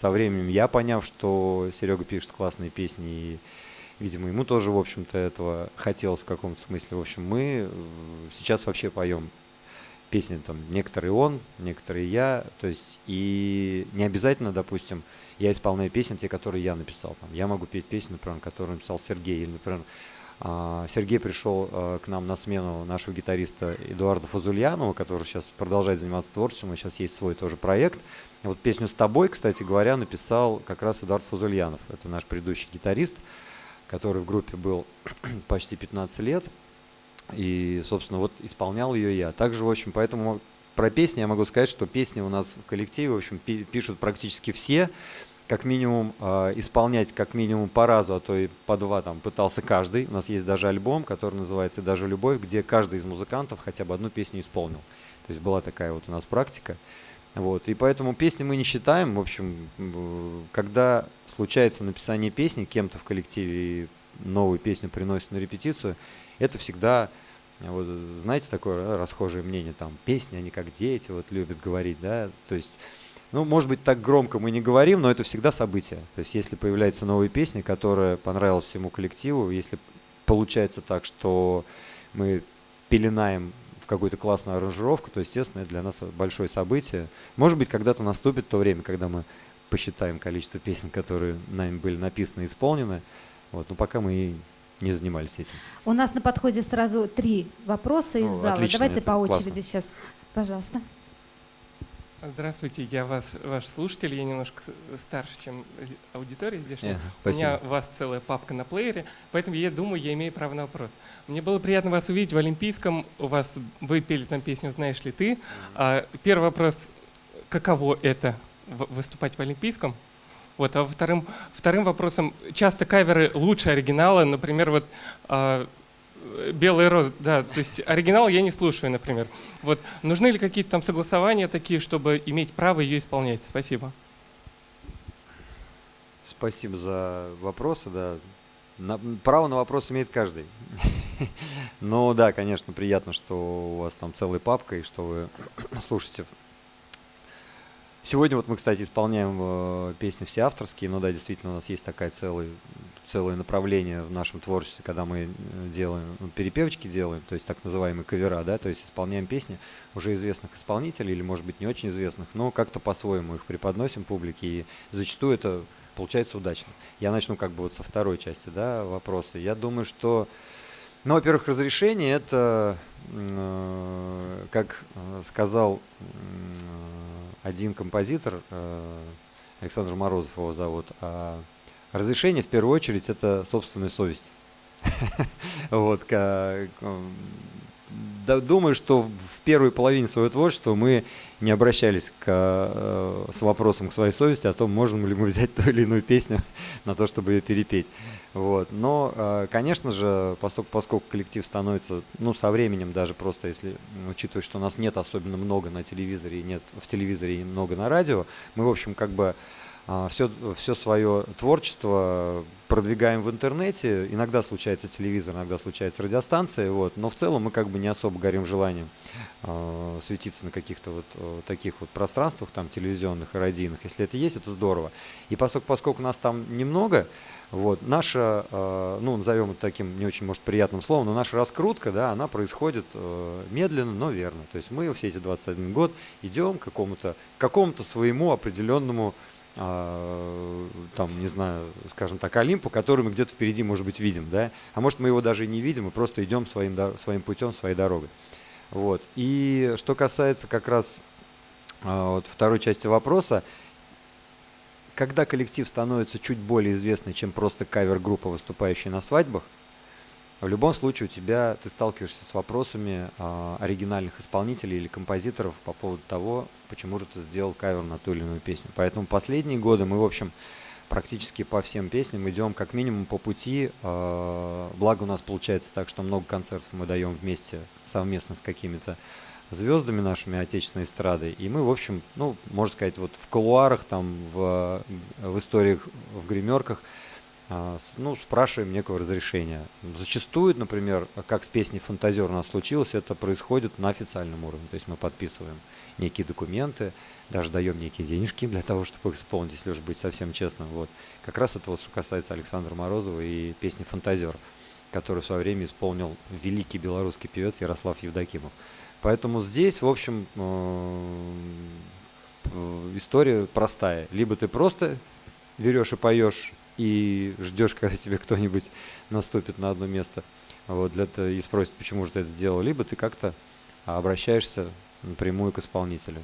со временем, я поняв, что Серега пишет классные песни, и, видимо, ему тоже, в общем-то, этого хотелось в каком-то смысле. В общем, мы э, сейчас вообще поем песни, там, некоторые он, некоторые я, то есть, и не обязательно, допустим, я исполняю песни, те, которые я написал. Там, я могу петь песни, например, которые написал Сергей, или, например, а, Сергей пришел а, к нам на смену нашего гитариста Эдуарда Фазульянова, который сейчас продолжает заниматься творчеством, и сейчас есть свой тоже проект. Вот песню «С тобой», кстати говоря, написал как раз Эдуард Фазульянов. Это наш предыдущий гитарист, который в группе был почти 15 лет. И, собственно, вот исполнял ее я. Также, в общем, поэтому про песни я могу сказать, что песни у нас в коллективе, в общем, пишут практически все как минимум э, исполнять как минимум по разу, а то и по два там пытался каждый. У нас есть даже альбом, который называется «Даже любовь», где каждый из музыкантов хотя бы одну песню исполнил. То есть была такая вот у нас практика. Вот. И поэтому песни мы не считаем. В общем, когда случается написание песни кем-то в коллективе и новую песню приносят на репетицию, это всегда, вот, знаете, такое расхожее мнение, там, песни, они как дети, вот любят говорить, да, то есть ну, может быть, так громко мы не говорим, но это всегда событие. То есть, если появляется новая песня, которая понравилась всему коллективу, если получается так, что мы пеленаем какую-то классную аранжировку, то, естественно, это для нас большое событие. Может быть, когда-то наступит то время, когда мы посчитаем количество песен, которые нами были написаны и исполнены. Вот, но пока мы и не занимались этим. У нас на подходе сразу три вопроса из ну, зала. Отлично, Давайте по очереди классно. сейчас. Пожалуйста. Здравствуйте, я вас, ваш слушатель, я немножко старше, чем аудитория здешняя. Yeah, У меня у вас целая папка на плеере, поэтому я думаю, я имею право на вопрос. Мне было приятно вас увидеть в Олимпийском, у вас вы пели там песню «Знаешь ли ты?». А, первый вопрос, каково это выступать в Олимпийском? Вот, а вторым, вторым вопросом, часто каверы лучше оригинала, например, вот а, Белый роз, да, то есть оригинал я не слушаю, например. Вот нужны ли какие-то там согласования такие, чтобы иметь право ее исполнять? Спасибо. Спасибо за вопросы, да. На- право на вопрос имеет каждый. Но да, конечно, приятно, что у вас там целая папка и что вы слушаете. Сегодня вот мы, кстати, исполняем э, песни все авторские, но да, действительно у нас есть такая целая, целое направление в нашем творчестве, когда мы э, делаем, ну, перепевочки делаем, то есть так называемые кавера, да, то есть исполняем песни уже известных исполнителей или, может быть, не очень известных, но как-то по-своему их преподносим публике, и зачастую это получается удачно. Я начну как бы вот со второй части, да, вопроса. Я думаю, что, ну, во-первых, разрешение это, э, как э, сказал м, один композитор, э, Александр Морозов его зовут, а разрешение в первую очередь это собственная совесть. Вот, думаю, что в первой половине своего творчества мы не обращались к, э, с вопросом к своей совести о том, можем ли мы взять ту или иную песню на то, чтобы ее перепеть. Вот. Но, э, конечно же, поскольку, поскольку коллектив становится, ну, со временем даже просто, если учитывать, что нас нет особенно много на телевизоре, и нет в телевизоре и много на радио, мы, в общем, как бы все, все свое творчество продвигаем в интернете. Иногда случается телевизор, иногда случается радиостанция, вот, но в целом мы как бы не особо горим желанием э, светиться на каких-то вот э, таких вот пространствах, там, телевизионных и радийных. Если это есть, это здорово. И поскольку, поскольку нас там немного, вот, наша, э, ну, назовем это таким не очень, может, приятным словом, но наша раскрутка, да, она происходит э, медленно, но верно. То есть мы все эти 21 год идем к какому-то, к какому-то своему определенному а, там, не знаю, скажем так, Олимпу, который мы где-то впереди, может быть, видим, да, а может, мы его даже и не видим, мы просто идем своим, своим путем, своей дорогой. Вот. И что касается как раз а, вот второй части вопроса, когда коллектив становится чуть более известный, чем просто кавер-группа, выступающая на свадьбах, в любом случае у тебя ты сталкиваешься с вопросами а, оригинальных исполнителей или композиторов по поводу того, почему же ты сделал кавер на ту или иную песню. Поэтому последние годы мы, в общем, практически по всем песням идем как минимум по пути. а, благо у нас получается так, что много концертов мы даем вместе, совместно с какими-то звездами нашими отечественной эстрады. И мы, в общем, ну, можно сказать, вот в кулуарах, там, в, в историях, в гримерках ну, спрашиваем некого разрешения. Зачастую, например, как с песней «Фантазер» у нас случилось, это происходит на официальном уровне. То есть мы подписываем некие документы, даже даем некие денежки для того, чтобы их исполнить, если уж быть совсем честным. Вот. Как раз это вот что касается Александра Морозова и песни «Фантазер», которую в свое время исполнил великий белорусский певец Ярослав Евдокимов. Поэтому здесь, в общем, э, история простая. Либо ты просто берешь и поешь и ждешь, когда тебе кто-нибудь наступит на одно место вот, для и спросит, почему же ты это сделал, либо ты как-то обращаешься напрямую к исполнителю.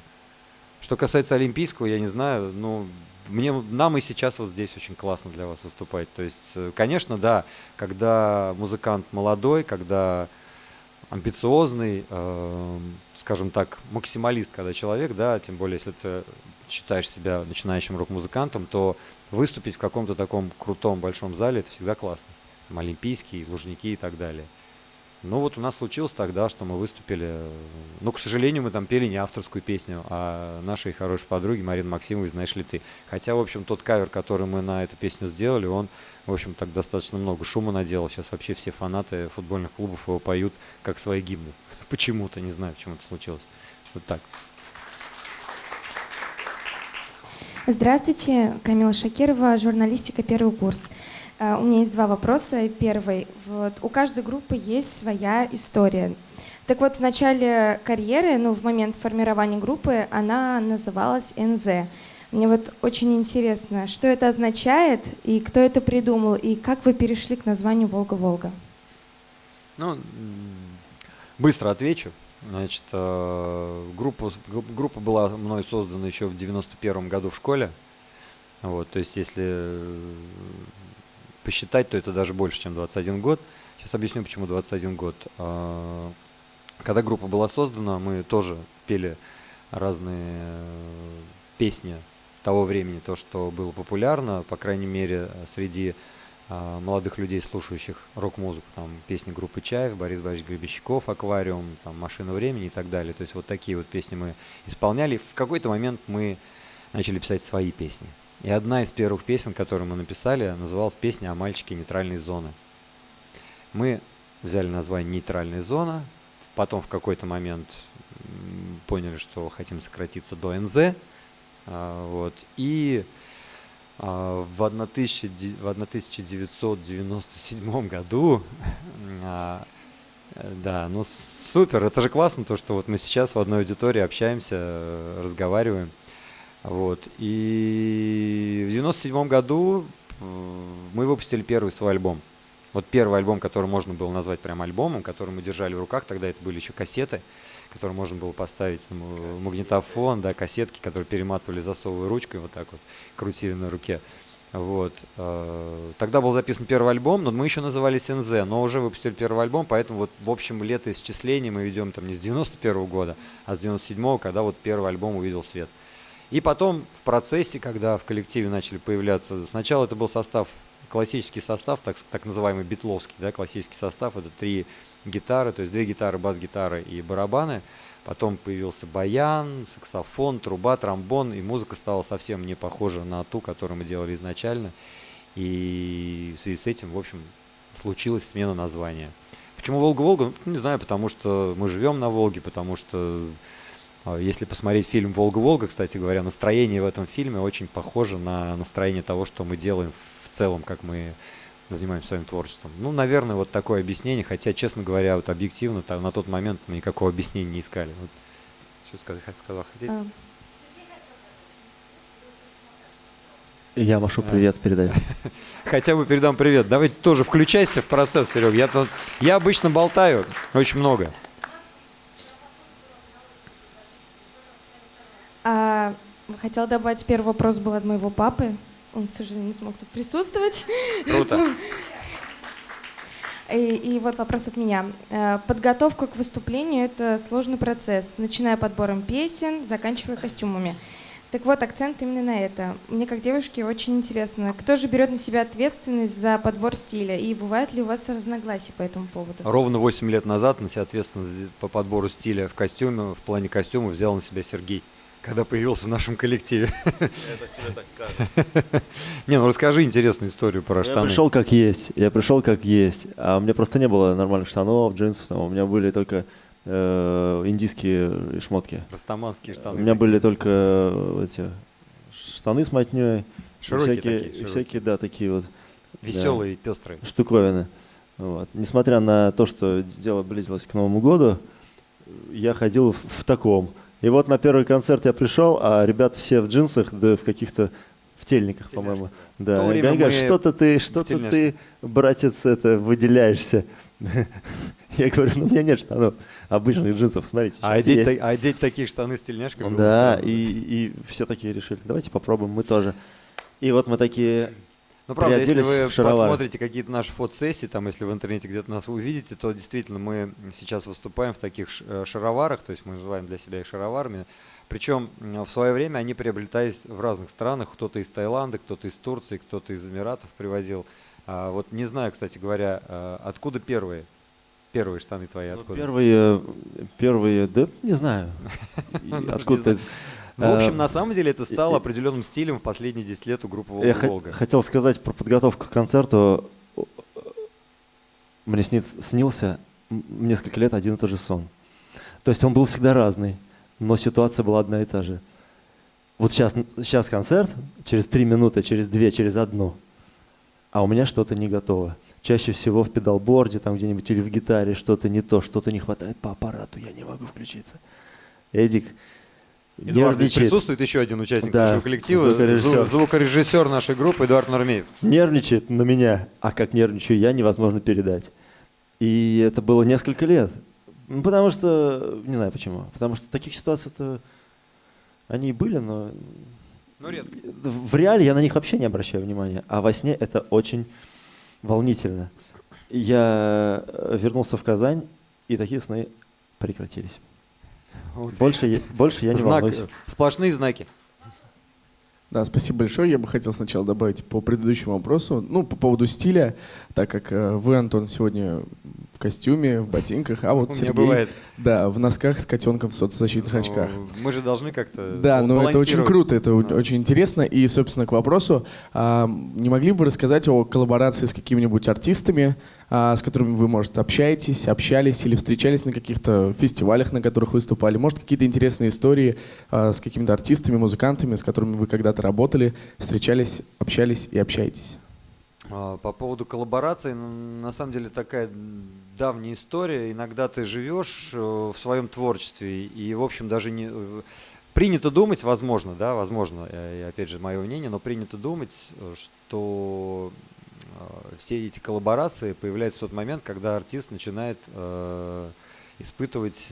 Что касается Олимпийского, я не знаю, ну, мне, нам и сейчас вот здесь очень классно для вас выступать. То есть, э, конечно, да, когда музыкант молодой, когда амбициозный, э, скажем так, максималист, когда человек, да, тем более, если ты считаешь себя начинающим рок-музыкантом, то выступить в каком-то таком крутом большом зале это всегда классно. Там Олимпийские, Лужники и так далее. Ну вот у нас случилось тогда, что мы выступили, э, ну, к сожалению, мы там пели не авторскую песню, а нашей хорошей подруги Марины Максимовой «Знаешь ли ты?». Хотя, в общем, тот кавер, который мы на эту песню сделали, он, в общем, так достаточно много шума наделал. Сейчас вообще все фанаты футбольных клубов его поют как свои гимны. Почему-то, не знаю, почему это случилось. Вот так. Здравствуйте, Камила Шакирова, журналистика «Первый курс». Э, У меня есть два вопроса. Первый. Вот, у каждой группы есть своя история. Так вот, в начале карьеры, ну, в момент формирования группы, она называлась НЗ. Мне вот очень интересно, что это означает, и кто это придумал, и как вы перешли к названию «Волга-Волга». Ну, быстро отвечу. Значит, э, группа, группа была мной создана еще в 91 году в школе. Вот, то есть, если э, посчитать, то это даже больше, чем 21 год. Сейчас объясню, почему 21 год. А, Когда группа была создана, мы тоже пели разные э, песни того времени, то, что было популярно, по крайней мере, среди а, молодых людей, слушающих рок-музыку, там песни группы Чаев, Борис Борисович Гребещиков, Аквариум, там Машина времени и так далее. То есть вот такие вот песни мы исполняли. В какой-то момент мы начали писать свои песни. И одна из первых песен, которую мы написали, называлась песня о мальчике нейтральной зоны. Мы взяли название «Нейтральная зона», потом в какой-то момент поняли, что хотим сократиться до НЗ, а, вот, и а, в 1000 де- в 1997 году, а, да, ну супер, это же классно, то, что вот мы сейчас в одной аудитории общаемся, э, разговариваем. Вот. И в 97 году э, мы выпустили первый свой альбом. Вот первый альбом, который можно было назвать прям альбомом, который мы держали в руках, тогда это были еще кассеты, которые можно было поставить на м- магнитофон, да, кассетки, которые перематывали засовывая ручкой, вот так вот, крутили на руке. Вот. э, Тогда был записан первый альбом, но мы еще назывались НЗ, но уже выпустили первый альбом, поэтому вот в общем летоисчисление мы ведем там не с 91 года, а с 97 когда вот первый альбом увидел свет. И потом в процессе, когда в коллективе начали появляться, сначала это был состав, классический состав, так, так называемый битловский, да, классический состав, это три гитары, то есть две гитары, бас-гитары и барабаны. Потом появился баян, саксофон, труба, тромбон, и музыка стала совсем не похожа на ту, которую мы делали изначально. И в связи с этим, в общем, случилась смена названия. Почему Волга-Волга? Ну, не знаю, потому что мы живем на Волге, потому что если посмотреть фильм «Волга-Волга», кстати говоря, настроение в этом фильме очень похоже на настроение того, что мы делаем в целом, как мы занимаемся своим творчеством. Ну, наверное, вот такое объяснение, хотя, честно говоря, вот объективно там, на тот момент мы никакого объяснения не искали. Вот, что сказать, хот- сказал, хотите? А, Я Машу привет передаю. Хотя бы передам привет. Давайте тоже включайся в процесс, Серег. Я, я обычно болтаю очень много. А, хотела добавить, первый вопрос был от моего папы. Он, к сожалению, не смог тут присутствовать. Круто. И, и вот вопрос от меня. Э, Подготовка к выступлению — это сложный процесс, начиная подбором песен, заканчивая костюмами. Так вот, акцент именно на это. Мне, как девушке, очень интересно, кто же берет на себя ответственность за подбор стиля, и бывают ли у вас разногласия по этому поводу? Ровно 8 лет назад на себя ответственность по подбору стиля в костюме, в плане костюма взял на себя Сергей когда появился в нашем коллективе. Это тебе так кажется. Не, ну расскажи интересную историю про Я штаны. пришел как есть, я пришел как есть, а у меня просто не было нормальных штанов, джинсов, там, у меня были только э, индийские шмотки. Растаманские штаны. У меня были только э, эти штаны с мотней, Широкие всякие, такие, широкие. всякие, да, такие вот да, Веселые, пестрые. штуковины. Вот. Несмотря на то, что дело близилось к Новому году, я ходил в, в таком. И вот на первый концерт я пришел, а ребят все в джинсах, да в каких-то в тельниках, по-моему. Да. И они говорят, что-то ты, что-то ты, братец, это выделяешься. Я говорю, ну у меня нет штанов обычных джинсов, смотрите. А одеть, есть». а одеть такие штаны с тельняшкой было Да, и, и все такие решили, давайте попробуем, мы тоже. И вот мы такие Ну, правда, если вы посмотрите какие-то наши фотосессии, там, если в интернете где-то нас увидите, то действительно мы сейчас выступаем в таких э, шароварах, то есть мы называем для себя их шароварами. Причем в свое время они приобретались в разных странах, кто-то из Таиланда, кто-то из Турции, кто-то из Эмиратов привозил. А, вот не знаю, кстати говоря, а, откуда первые, первые штаны твои, Ну, откуда? Первые, первые, да не знаю. Ну, Откуда В общем, Э, на самом деле это стало определенным стилем в последние 10 лет у группы Я «Волга Волга». хотел сказать про подготовку к концерту. Мне снился несколько лет один и тот же сон. То есть он был всегда разный, но ситуация была одна и та же. Вот сейчас, сейчас концерт, через три минуты, через две, через одну, а у меня что-то не готово. Чаще всего в педалборде, там где-нибудь или в гитаре что-то не то, что-то не хватает по аппарату, я не могу включиться. Эдик Эдуард, здесь нервничает. присутствует еще один участник Да, нашего коллектива, звукорежиссер. зву- звукорежиссер нашей группы Эдуард Нормеев. нервничает на меня, а как нервничаю я, невозможно передать. И это было несколько лет. Ну, потому что, не знаю почему, потому что таких ситуаций-то они и были, но Ну, редко. в реале я на них вообще не обращаю внимания, а во сне это очень волнительно. Я вернулся в Казань, и такие сны прекратились. Вот. Больше, я- больше я не Знак, волнуюсь. сплошные знаки. Да, спасибо большое. Я бы хотел сначала добавить по предыдущему вопросу, ну, по поводу стиля, так как э, вы, Антон, сегодня в костюме, в ботинках, а вот У Сергей, бывает. да, в носках с котенком в солнцезащитных очках. Ну, Мы же должны как-то Да, ну это очень круто, это Да. очень интересно. И, собственно, к вопросу, а, не могли бы вы рассказать о коллаборации с какими-нибудь артистами, а, с которыми вы, может, общаетесь, общались или встречались на каких-то фестивалях, на которых выступали? Может, какие-то интересные истории а, с какими-то артистами, музыкантами, с которыми вы когда-то работали, встречались, общались и общаетесь? А, По поводу коллаборации, н- на самом деле такая давняя история. Иногда ты живешь э, в своем творчестве и, в общем, даже не э, принято думать, возможно, да, возможно, э, опять же мое мнение, но принято думать, что все эти коллаборации появляются в тот момент, когда артист начинает испытывать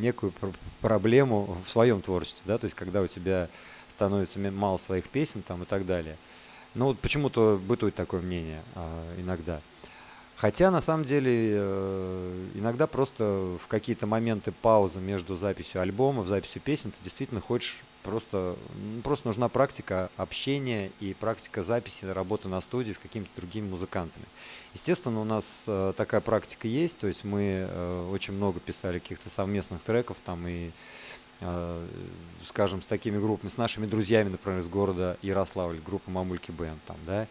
некую пр- проблему в своем творчестве, да, то есть когда у тебя становится мало своих песен там и так далее. Ну вот почему-то бытует такое мнение а, иногда. Хотя на самом деле э, иногда просто в какие-то моменты паузы между записью альбома, записью песен ты действительно хочешь просто, ну, просто нужна практика общения и практика записи, работы на студии с какими-то другими музыкантами. Естественно, у нас э, такая практика есть, то есть мы э, очень много писали каких-то совместных треков там и скажем, с такими группами, с нашими друзьями, например, из города Ярославль, группа Мамульки Бенд, там, да,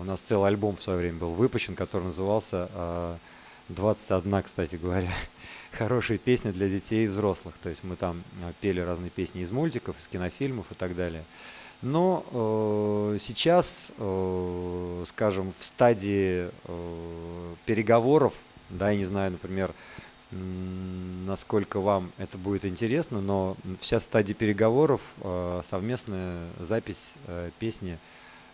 у нас целый альбом в свое время был выпущен, который назывался а, 21, кстати говоря, хорошие песни для детей и взрослых, то есть мы там а, пели разные песни из мультиков, из кинофильмов и так далее. Но э, сейчас, э, скажем, в стадии э, переговоров, да, я не знаю, например, насколько вам это будет интересно, но вся стадия переговоров, э, совместная запись э, песни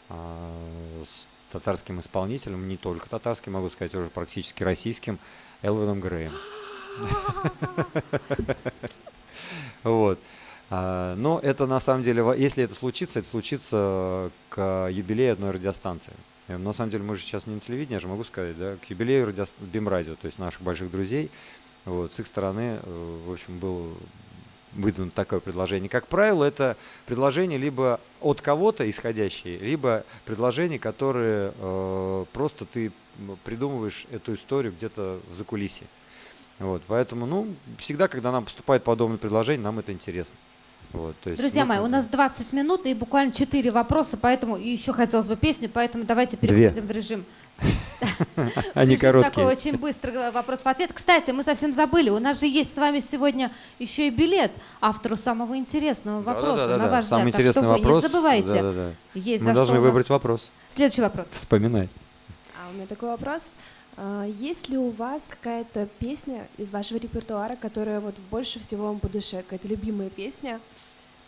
с татарским исполнителем, не только татарским, могу сказать, уже практически российским, Элвином Греем. Вот. А, Но это на самом деле, если это случится, это случится к юбилею одной радиостанции. Э, На самом деле мы же сейчас не на телевидении, я же могу сказать, да, к юбилею радиост... Бимрадио, то есть наших больших друзей. Вот, с их стороны, э, в общем, было выдвинуто такое предложение. Как правило, это предложение либо от кого-то исходящее, либо предложение, которое э, просто ты придумываешь эту историю где-то в закулисье. Вот, поэтому, ну, всегда, когда нам поступает подобное предложение, нам это интересно. Вот, то есть Друзья мы мои, у нас 20 минут и буквально 4 вопроса, поэтому и еще хотелось бы песню, поэтому давайте Две. переходим в режим. Они короткие. Такой очень быстрый вопрос в ответ. Кстати, мы совсем забыли, у нас же есть с вами сегодня еще и билет автору самого интересного вопроса, на ваш Самый взгляд. Так что интересный вы вопрос. не забывайте. Мы должны выбрать вопрос. Следующий вопрос. Вспоминай. А у меня такой вопрос. А, Есть ли у вас какая-то песня из вашего репертуара, которая вот больше всего вам по душе, какая-то любимая песня,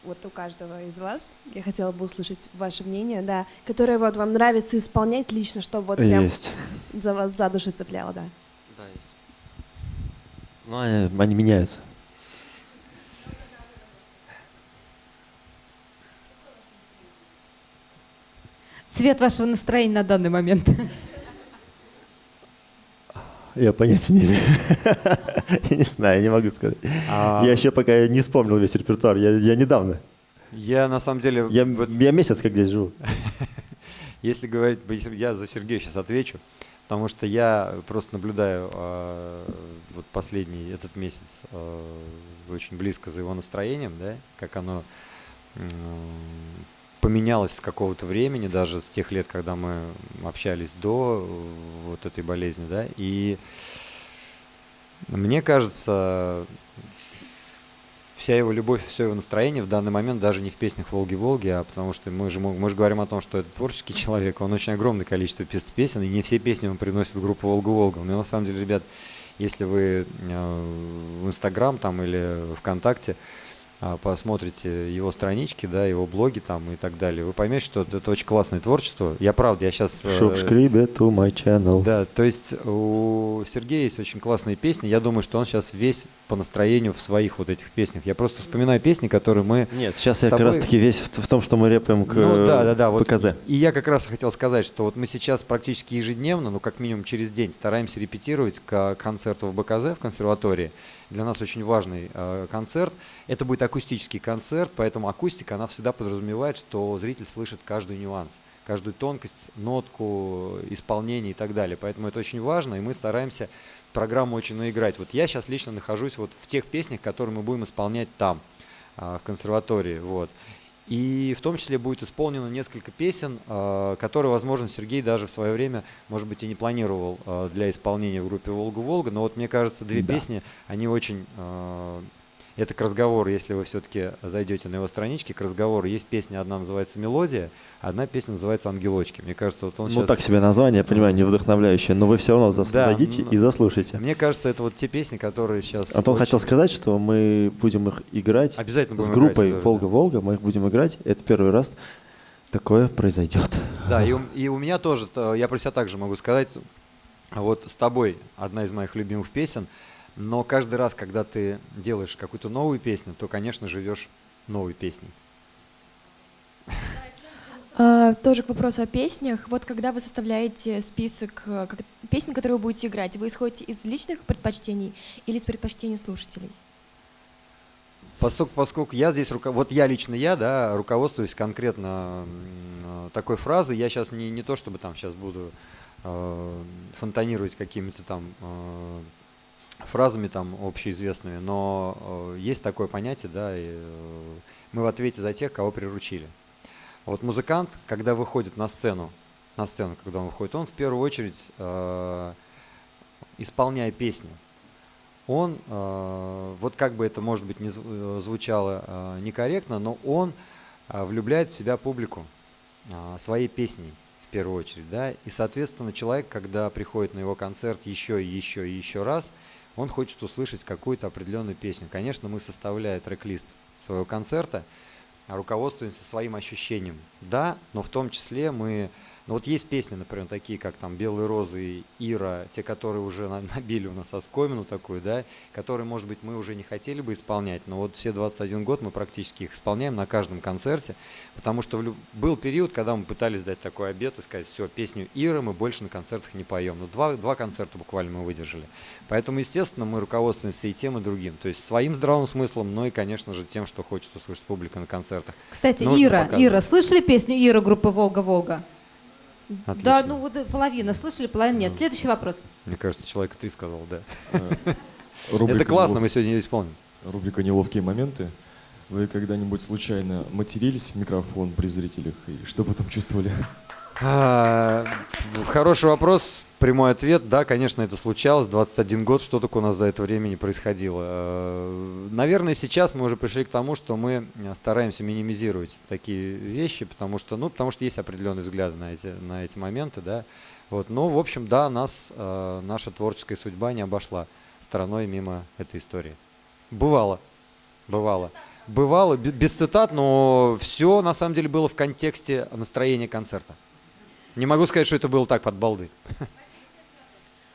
вот у каждого из вас, я хотела бы услышать ваше мнение, да, которая вот вам нравится исполнять лично, чтобы вот прям Есть. за вас за душу цепляло, да. Да, есть. Ну, они, они меняются. Цвет вашего настроения на данный момент. Я понятия не имею. Я не знаю, я не могу сказать. А- Я еще пока не вспомнил весь репертуар. Я, недавно. Я на самом деле... Я, месяц как здесь живу. Если говорить, я за Сергея сейчас отвечу, потому что я просто наблюдаю э, вот последний этот месяц э, очень близко за его настроением, да, как оно поменялось с какого-то времени, даже с тех лет, когда мы общались до э, вот этой болезни, да, и мне кажется, вся его любовь, все его настроение в данный момент даже не в песнях Волги-Волги, а потому что мы же, мы, же говорим о том, что это творческий человек, он очень огромное количество пес- песен, и не все песни он приносит в группу Волга-Волга. Но на самом деле, ребят, если вы э, в Инстаграм там или ВКонтакте посмотрите его странички, да, его блоги там и так далее, вы поймете, что это, очень классное творчество. Я правда, я сейчас... Subscribe to my channel. Да, то есть у Сергея есть очень классные песни. Я думаю, что он сейчас весь по настроению в своих вот этих песнях. Я просто вспоминаю песни, которые мы... Нет, сейчас я как тобой- раз таки весь в, в том, что мы рэпаем к ну да, да, да. Вот, ПКЗ. И я как раз хотел сказать, что вот мы сейчас практически ежедневно, ну как минимум через день, стараемся репетировать к концерту в БКЗ в консерватории. Для нас очень важный э, концерт. Это будет акустический концерт, поэтому акустика, она всегда подразумевает, что зритель слышит каждый нюанс, каждую тонкость, нотку, исполнение и так далее. Поэтому это очень важно, и мы стараемся программу очень наиграть. Вот я сейчас лично нахожусь вот в тех песнях, которые мы будем исполнять там, а, в консерватории. Вот. И в том числе будет исполнено несколько песен, а, которые, возможно, Сергей даже в свое время, может быть, и не планировал а, для исполнения в группе «Волга-Волга». Но вот мне кажется, две Да. песни, они очень... Это к разговору, если вы все-таки зайдете на его странички, к разговору. Есть песня, одна называется «Мелодия», одна песня называется «Ангелочки». Мне кажется, вот он Ну, сейчас... так себе название, я понимаю, не вдохновляющее, но вы все равно зас- Да, зайдите ну, и заслушайте. Мне кажется, это вот те песни, которые сейчас... Антон очень- хотел сказать, что мы будем их играть Обязательно с будем группой играть, да, Волга-Волга, мы их будем играть. Это первый раз такое произойдет. Да, и у, и у меня тоже, то, я про себя также могу сказать, вот с тобой одна из моих любимых песен, но каждый раз, когда ты делаешь какую-то новую песню, то, конечно, живешь новой песней. А, тоже к вопросу о песнях. Вот когда вы составляете список э, как- песен, которые вы будете играть, вы исходите из личных предпочтений или из предпочтений слушателей? Поскольку, поскольку я здесь, руко- вот я лично я, да, руководствуюсь конкретно э, такой фразой, я сейчас не, не то, чтобы там сейчас буду э, фонтанировать какими-то там э, фразами там общеизвестными, но э, есть такое понятие, да, и, э, мы в ответе за тех, кого приручили. Вот музыкант, когда выходит на сцену, на сцену, когда он выходит, он в первую очередь, э, исполняя песню, он, э, вот как бы это, может быть, не э, звучало э, некорректно, но он э, влюбляет в себя публику э, своей песней в первую очередь, да, и, соответственно, человек, когда приходит на его концерт еще и еще и еще раз, он хочет услышать какую-то определенную песню. Конечно, мы, составляя трек-лист своего концерта, руководствуемся своим ощущением, да, но в том числе мы, ну вот есть песни, например, такие как там «Белые розы» и «Ира», те, которые уже на- набили у нас оскомину такую, да, которые, может быть, мы уже не хотели бы исполнять, но вот все 21 год мы практически их исполняем на каждом концерте, потому что был период, когда мы пытались дать такой обет и сказать, все, песню «Ира» мы больше на концертах не поем, но два, два концерта буквально мы выдержали. Поэтому, естественно, мы руководствуемся и тем, и другим, то есть своим здравым смыслом, но и, конечно же, тем, что хочет услышать публика на концертах. Кстати, Нужно Ира, показывать. Ира, слышали песню Ира группы «Волга-Волга»? Да, Отлично. ну вот половина слышали, половина нет. Следующий вопрос. Мне кажется, человека ты сказал, да. Это классно, «Нелов- мы сегодня ее исполним. Рубрика «Неловкие моменты». Вы когда-нибудь случайно матерились в микрофон при зрителях? И что потом чувствовали? А, Хороший вопрос, прямой ответ. Да, конечно, это случалось. 21 год, что только у нас за это время не происходило. Э, Наверное, сейчас мы уже пришли к тому, что мы стараемся минимизировать такие вещи, потому что, ну, потому что есть определенные взгляды на эти, на эти моменты, да. Вот, но, в общем, да, нас, э, наша творческая судьба не обошла стороной мимо этой истории. Бывало, бывало. Бывало, бе- без цитат, но все на самом деле было в контексте настроения концерта. Не могу сказать, что это было так под балды.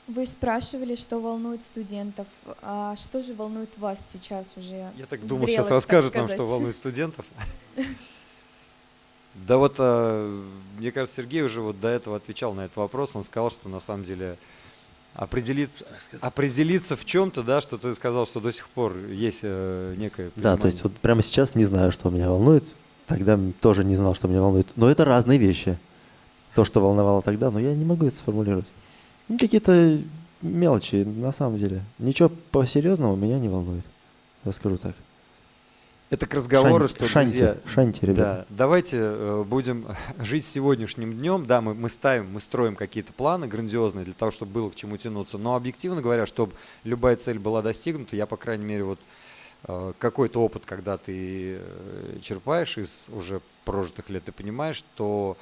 Вы спрашивали, что волнует студентов. А что же волнует вас сейчас уже? Я так думал, сейчас расскажет нам, что волнует студентов. Да вот, э, мне кажется, Сергей уже вот до этого отвечал на этот вопрос. Он сказал, что на самом деле определиться, определиться в чем-то, да, что ты сказал, что до сих пор есть э, некое Да, то понимание. есть вот прямо сейчас не знаю, что меня волнует. Тогда тоже не знал, что меня волнует. Но это разные вещи. То, что волновало тогда, но я не могу это сформулировать. Ну, какие-то мелочи, на самом деле. Ничего по-серьезному меня не волнует. Я скажу так. Это к разговору, Шанти- что, шанти, друзья, шанти, ребята. Да, давайте э, будем жить сегодняшним днем. Да, мы, мы ставим, мы строим какие-то планы грандиозные для того, чтобы было к чему тянуться. Но объективно говоря, чтобы любая цель была достигнута, я, по крайней мере, вот э, какой-то опыт, когда ты э, черпаешь из уже прожитых лет, ты понимаешь, что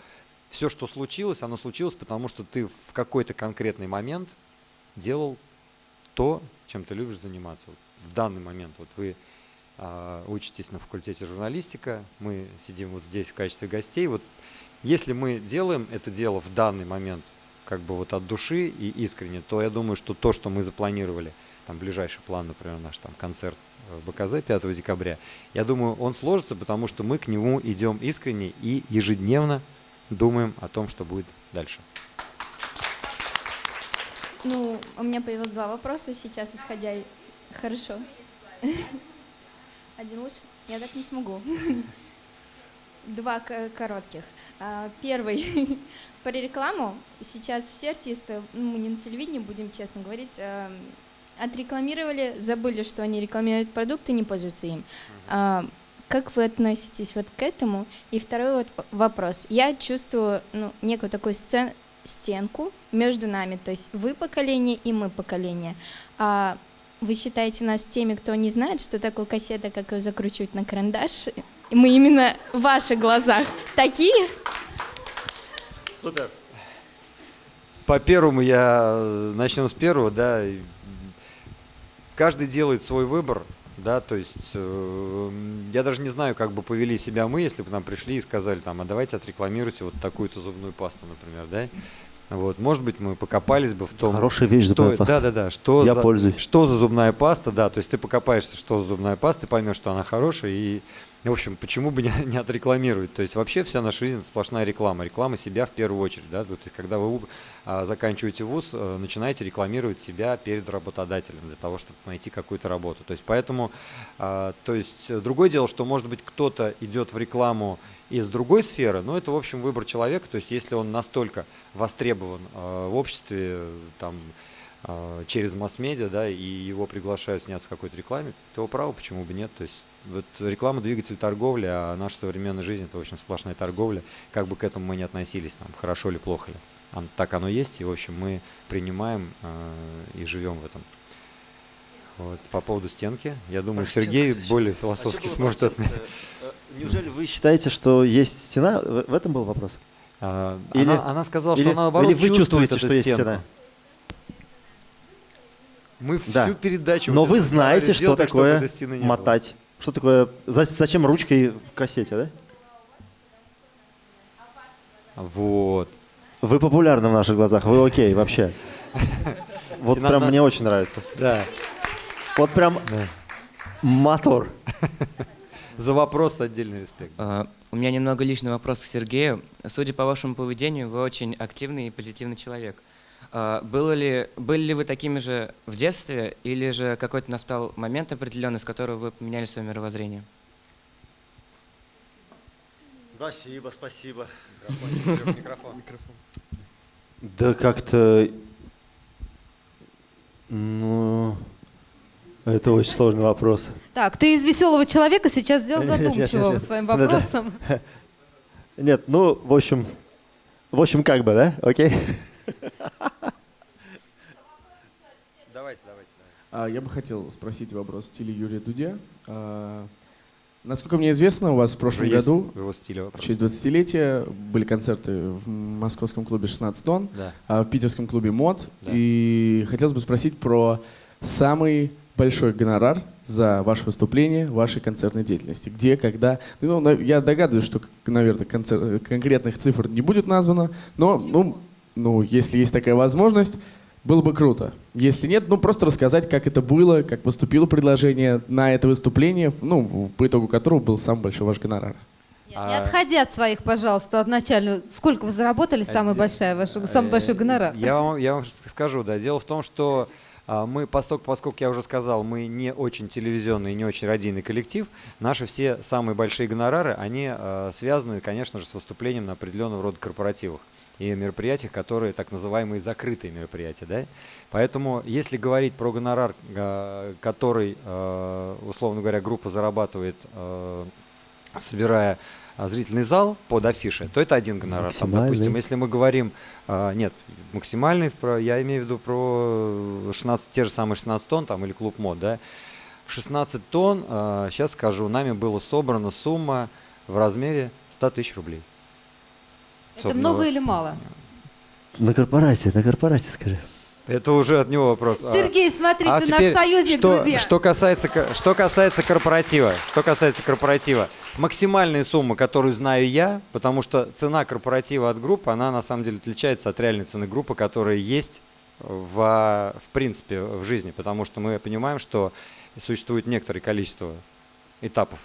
все, что случилось, оно случилось, потому что ты в какой-то конкретный момент делал то, чем ты любишь заниматься. Вот в данный момент вот вы а, учитесь на факультете журналистика, мы сидим вот здесь в качестве гостей. Вот если мы делаем это дело в данный момент как бы вот от души и искренне, то я думаю, что то, что мы запланировали, там ближайший план, например, наш там концерт в БКЗ 5 декабря, я думаю, он сложится, потому что мы к нему идем искренне и ежедневно думаем о том, что будет дальше. Ну, у меня появилось два вопроса сейчас, исходя... Хорошо. Один лучше? Я так не смогу. Два коротких. А, Первый. Про рекламу. Сейчас все артисты, ну, мы не на телевидении, будем честно говорить, а, отрекламировали, забыли, что они рекламируют продукты, не пользуются им. А, Как вы относитесь вот к этому? И второй вот вопрос. Я чувствую ну, некую такую сцен- стенку между нами, то есть вы поколение и мы поколение. А вы считаете нас теми, кто не знает, что такое кассета, как ее закручивать на карандаш? Мы именно в ваших глазах такие? Супер. По первому я э, начнем с первого, да. Каждый делает свой выбор, да, то есть э, я даже не знаю, как бы повели себя мы, если бы нам пришли и сказали, там, а давайте отрекламируйте вот такую-то зубную пасту, например, да. Вот, может быть, мы покопались бы в том, Хорошая вещь, что, зубная паста. да, да, да, что Я за, пользуюсь. что за зубная паста, да, то есть ты покопаешься, что за зубная паста, ты поймешь, что она хорошая, и, в общем, почему бы не, не отрекламировать, то есть вообще вся наша жизнь сплошная реклама, реклама себя в первую очередь, да, то есть когда вы а, заканчиваете вуз, э, начинаете рекламировать себя перед работодателем для того, чтобы найти какую-то работу, то есть поэтому, а, то есть э, другое дело, что может быть кто-то идет в рекламу из другой сферы, но это, в общем, выбор человека, то есть если он настолько востребован э, в обществе, там, э, через масс-медиа, да, и его приглашают сняться в какой-то рекламе, то его право, почему бы нет, то есть вот реклама двигатель торговли, а наша современная жизнь это, в общем, сплошная торговля, как бы к этому мы не относились, там, хорошо ли, плохо ли. Так оно есть, и, в общем, мы принимаем э, и живем в этом. Вот. По поводу стенки, я думаю, Сергей более А философски был сможет отметить. Неужели вы считаете, что есть стена? В этом был вопрос? А, она- она сказала, что или- она, наоборот, Или вы чувствует чувствуете, что есть стена? Мы Да. всю передачу... Но вы знаете, что так, такое не было. мотать. Что такое... за- Зачем ручкой в кассете, да? Вот. Вы популярны в наших глазах, вы окей вообще. Вот Тебе прям надо- мне очень нравится. Да. Вот прям мотор. За вопрос отдельный респект. А, У меня немного личный вопрос к Сергею. Судя по вашему поведению, вы очень активный и позитивный человек. А, Было ли, были ли вы такими же в детстве, или же какой-то настал момент определенный, с которого вы поменяли свое мировоззрение? Спасибо, спасибо. Микрофон. Да как-то... Ну... Это очень сложный вопрос. Так, ты из веселого человека сейчас сделал нет, задумчивого своим Да-да. вопросом. Нет, ну, в общем, в общем, как бы, да? Окей? Давайте, давайте. А, Я бы хотел спросить вопрос в стиле Юрия Дудя. А, Насколько мне известно, у вас в прошлом Уже году, в его стиле вопрос. в честь 20-летия, были концерты в московском клубе 16 тонн, Да. а в питерском клубе МОД. Да. И хотелось бы спросить про самый большой гонорар за ваше выступление, вашей концертной деятельности. Где, когда? Ну, я догадываюсь, что, наверное, концер- конкретных цифр не будет названо, но, ну, ну, если есть такая возможность, было бы круто. Если нет, ну просто рассказать, как это было, как поступило предложение на это выступление, ну, по итогу которого был самый большой ваш гонорар. Не отходи от своих, пожалуйста, от начальную. Сколько вы заработали, самый, большой, ваш, самый большой гонорар? Э, Я вам, я вам скажу, да. Дело в том, что а, мы, поскольку, поскольку я уже сказал, мы не очень телевизионный не очень радийный коллектив, наши все самые большие гонорары, они а, связаны, конечно же, с выступлением на определенного рода корпоративах и мероприятиях, которые так называемые закрытые мероприятия. Да? Поэтому, если говорить про гонорар, а, который, а, условно говоря, группа зарабатывает, а, собирая а, зрительный зал под афишей, то это один гонорар. Там, допустим, если мы говорим, а, нет, максимальный, про, я имею в виду про 16, те же самые 16 тонн там, или клуб мод, да, в 16 тонн, сейчас скажу, нами была собрана сумма в размере 100 тысяч рублей. Это Собственного- много или мало? На корпорате, на корпорате скажи. Это уже от него вопрос. А- Сергей, смотрите, а наш теперь, союзник, что, друзья. Что касается, что касается корпоратива, что касается корпоратива, максимальная сумма, которую знаю я, потому что цена корпоратива от группы, она на самом деле отличается от реальной цены группы, которая есть в, в принципе в жизни, потому что мы понимаем, что существует некоторое количество этапов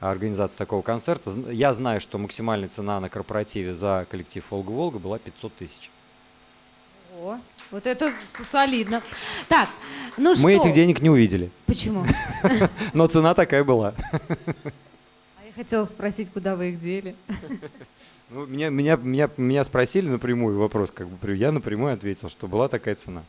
организации такого концерта. Я знаю, что максимальная цена на корпоративе за коллектив «Волга-Волга» была 500 тысяч. Вот это солидно. Так, ну что? Мы этих денег не увидели. Почему? Но цена такая была. А я хотела спросить, куда вы их дели. Ну, меня, меня, меня, меня спросили напрямую вопрос, как бы я напрямую ответил, что была такая цена.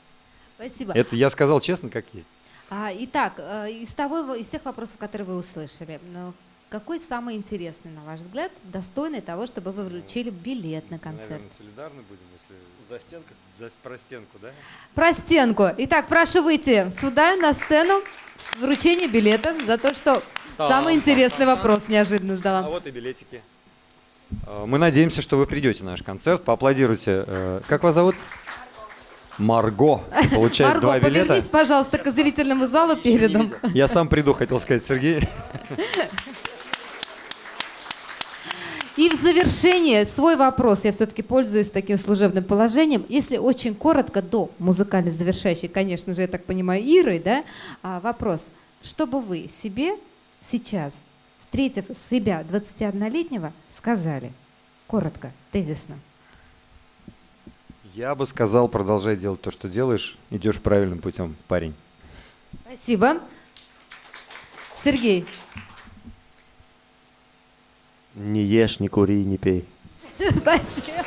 Спасибо. Это я сказал честно, как есть. А, итак, э, из, того, из тех вопросов, которые вы услышали, ну, какой самый интересный, на ваш взгляд, достойный того, чтобы вы вручили билет на концерт? Наверное, солидарны будем, если за стенку, за про стенку, да? Про стенку.Итак, прошу выйти сюда, на сцену. Вручение билета за то, что самый интересный вопрос неожиданно А задала. вот и билетики. А, Мы надеемся, что вы придете на наш концерт, поаплодируйте. Э, Как вас зовут? Марго. Получает Марго, два билета. повернись, пожалуйста, к зрительному залу передом. Я сам приду, хотел сказать, Сергей. И в завершение свой вопрос, я все-таки пользуюсь таким служебным положением. Если очень коротко, до музыкальной завершающей, конечно же, я так понимаю, Ирой, да, а, вопрос. Что бы вы себе сейчас, встретив себя 21-летнего, сказали? Коротко, тезисно. Я бы сказал, продолжай делать то, что делаешь, идешь правильным путем, парень. Спасибо. Сергей. Не ешь, не кури, не пей. Спасибо.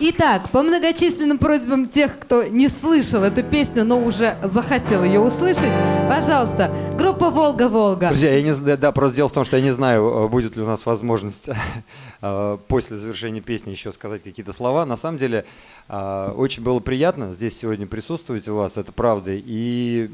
Итак, по многочисленным просьбам тех, кто не слышал эту песню, но уже захотел ее услышать, пожалуйста, группа «Волга-Волга». Друзья, я не знаю, да, просто дело в том, что я не знаю, э, будет ли у нас возможность после завершения песни еще сказать какие-то слова. На самом деле, э, очень было приятно здесь сегодня присутствовать у вас, это правда. И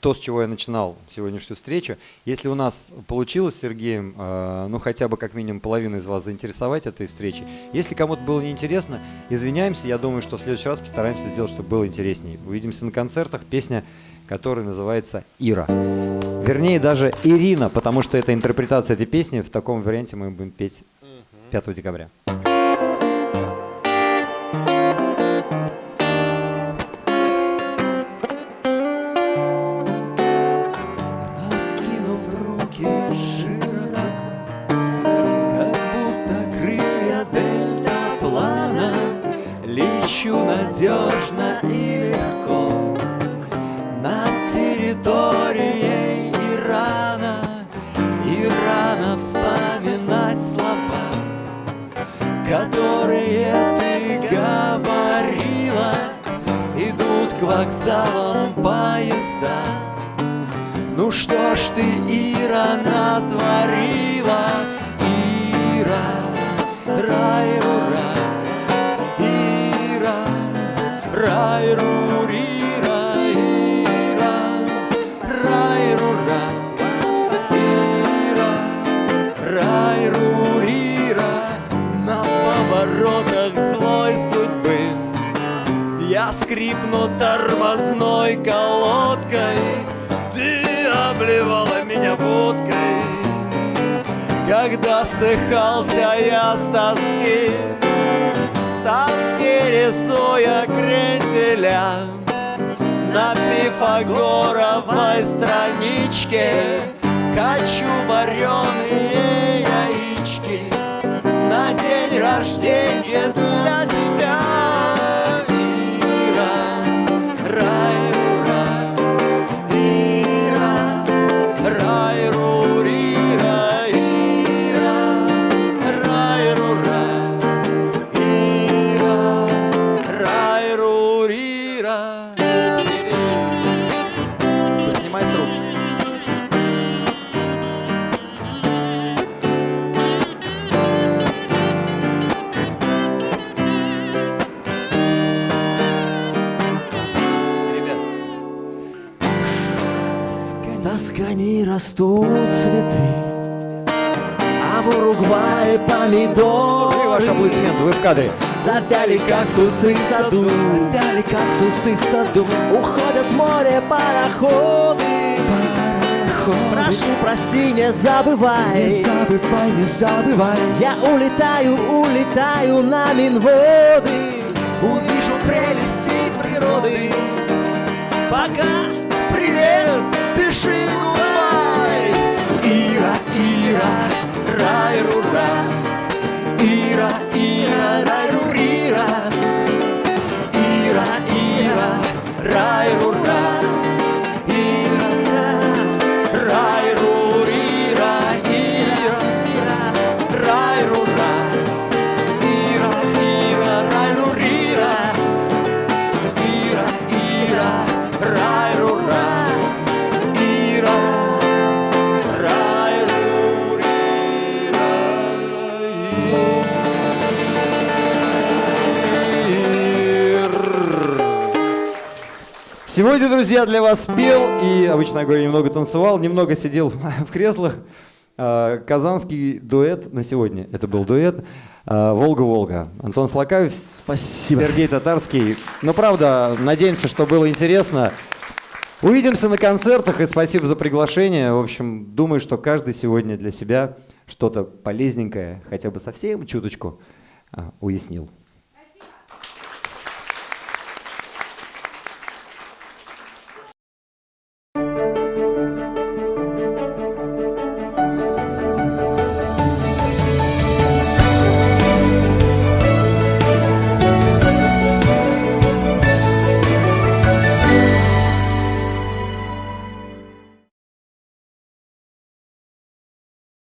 то, с чего я начинал сегодняшнюю встречу, если у нас получилось Сергеем, э, ну хотя бы как минимум половину из вас заинтересовать этой встречей, если кому-то было неинтересно, извиняемся, я думаю, что в следующий раз постараемся сделать, чтобы было интереснее. Увидимся на концертах, песня, которая называется «Ира». Вернее, даже Ирина, потому что это интерпретация этой песни. В таком варианте мы будем петь 5 декабря. В Тоскане растут цветы, а в Уругвае помидоры. И ваш аплодисмент, вы в кадре. Завяли кактусы в саду, завяли кактусы в саду. Уходят в море пароходы. Прошу, прости, не забывай. Не забывай, не забывай. Я улетаю, улетаю на Минводы. Увижу прелести природы. Пока, гудбай. Ира, Ира, рай, рура. Ира, Сегодня, друзья, для вас пел и, обычно я говорю, немного танцевал, немного сидел в креслах. А, Казанский дуэт на сегодня. Это был дуэт а, «Волга-Волга». Антон Слакаев, Спасибо. Сергей Татарский. Ну, правда, надеемся, что было интересно. Увидимся на концертах и спасибо за приглашение. В общем, думаю, что каждый сегодня для себя что-то полезненькое, хотя бы совсем чуточку, а, уяснил.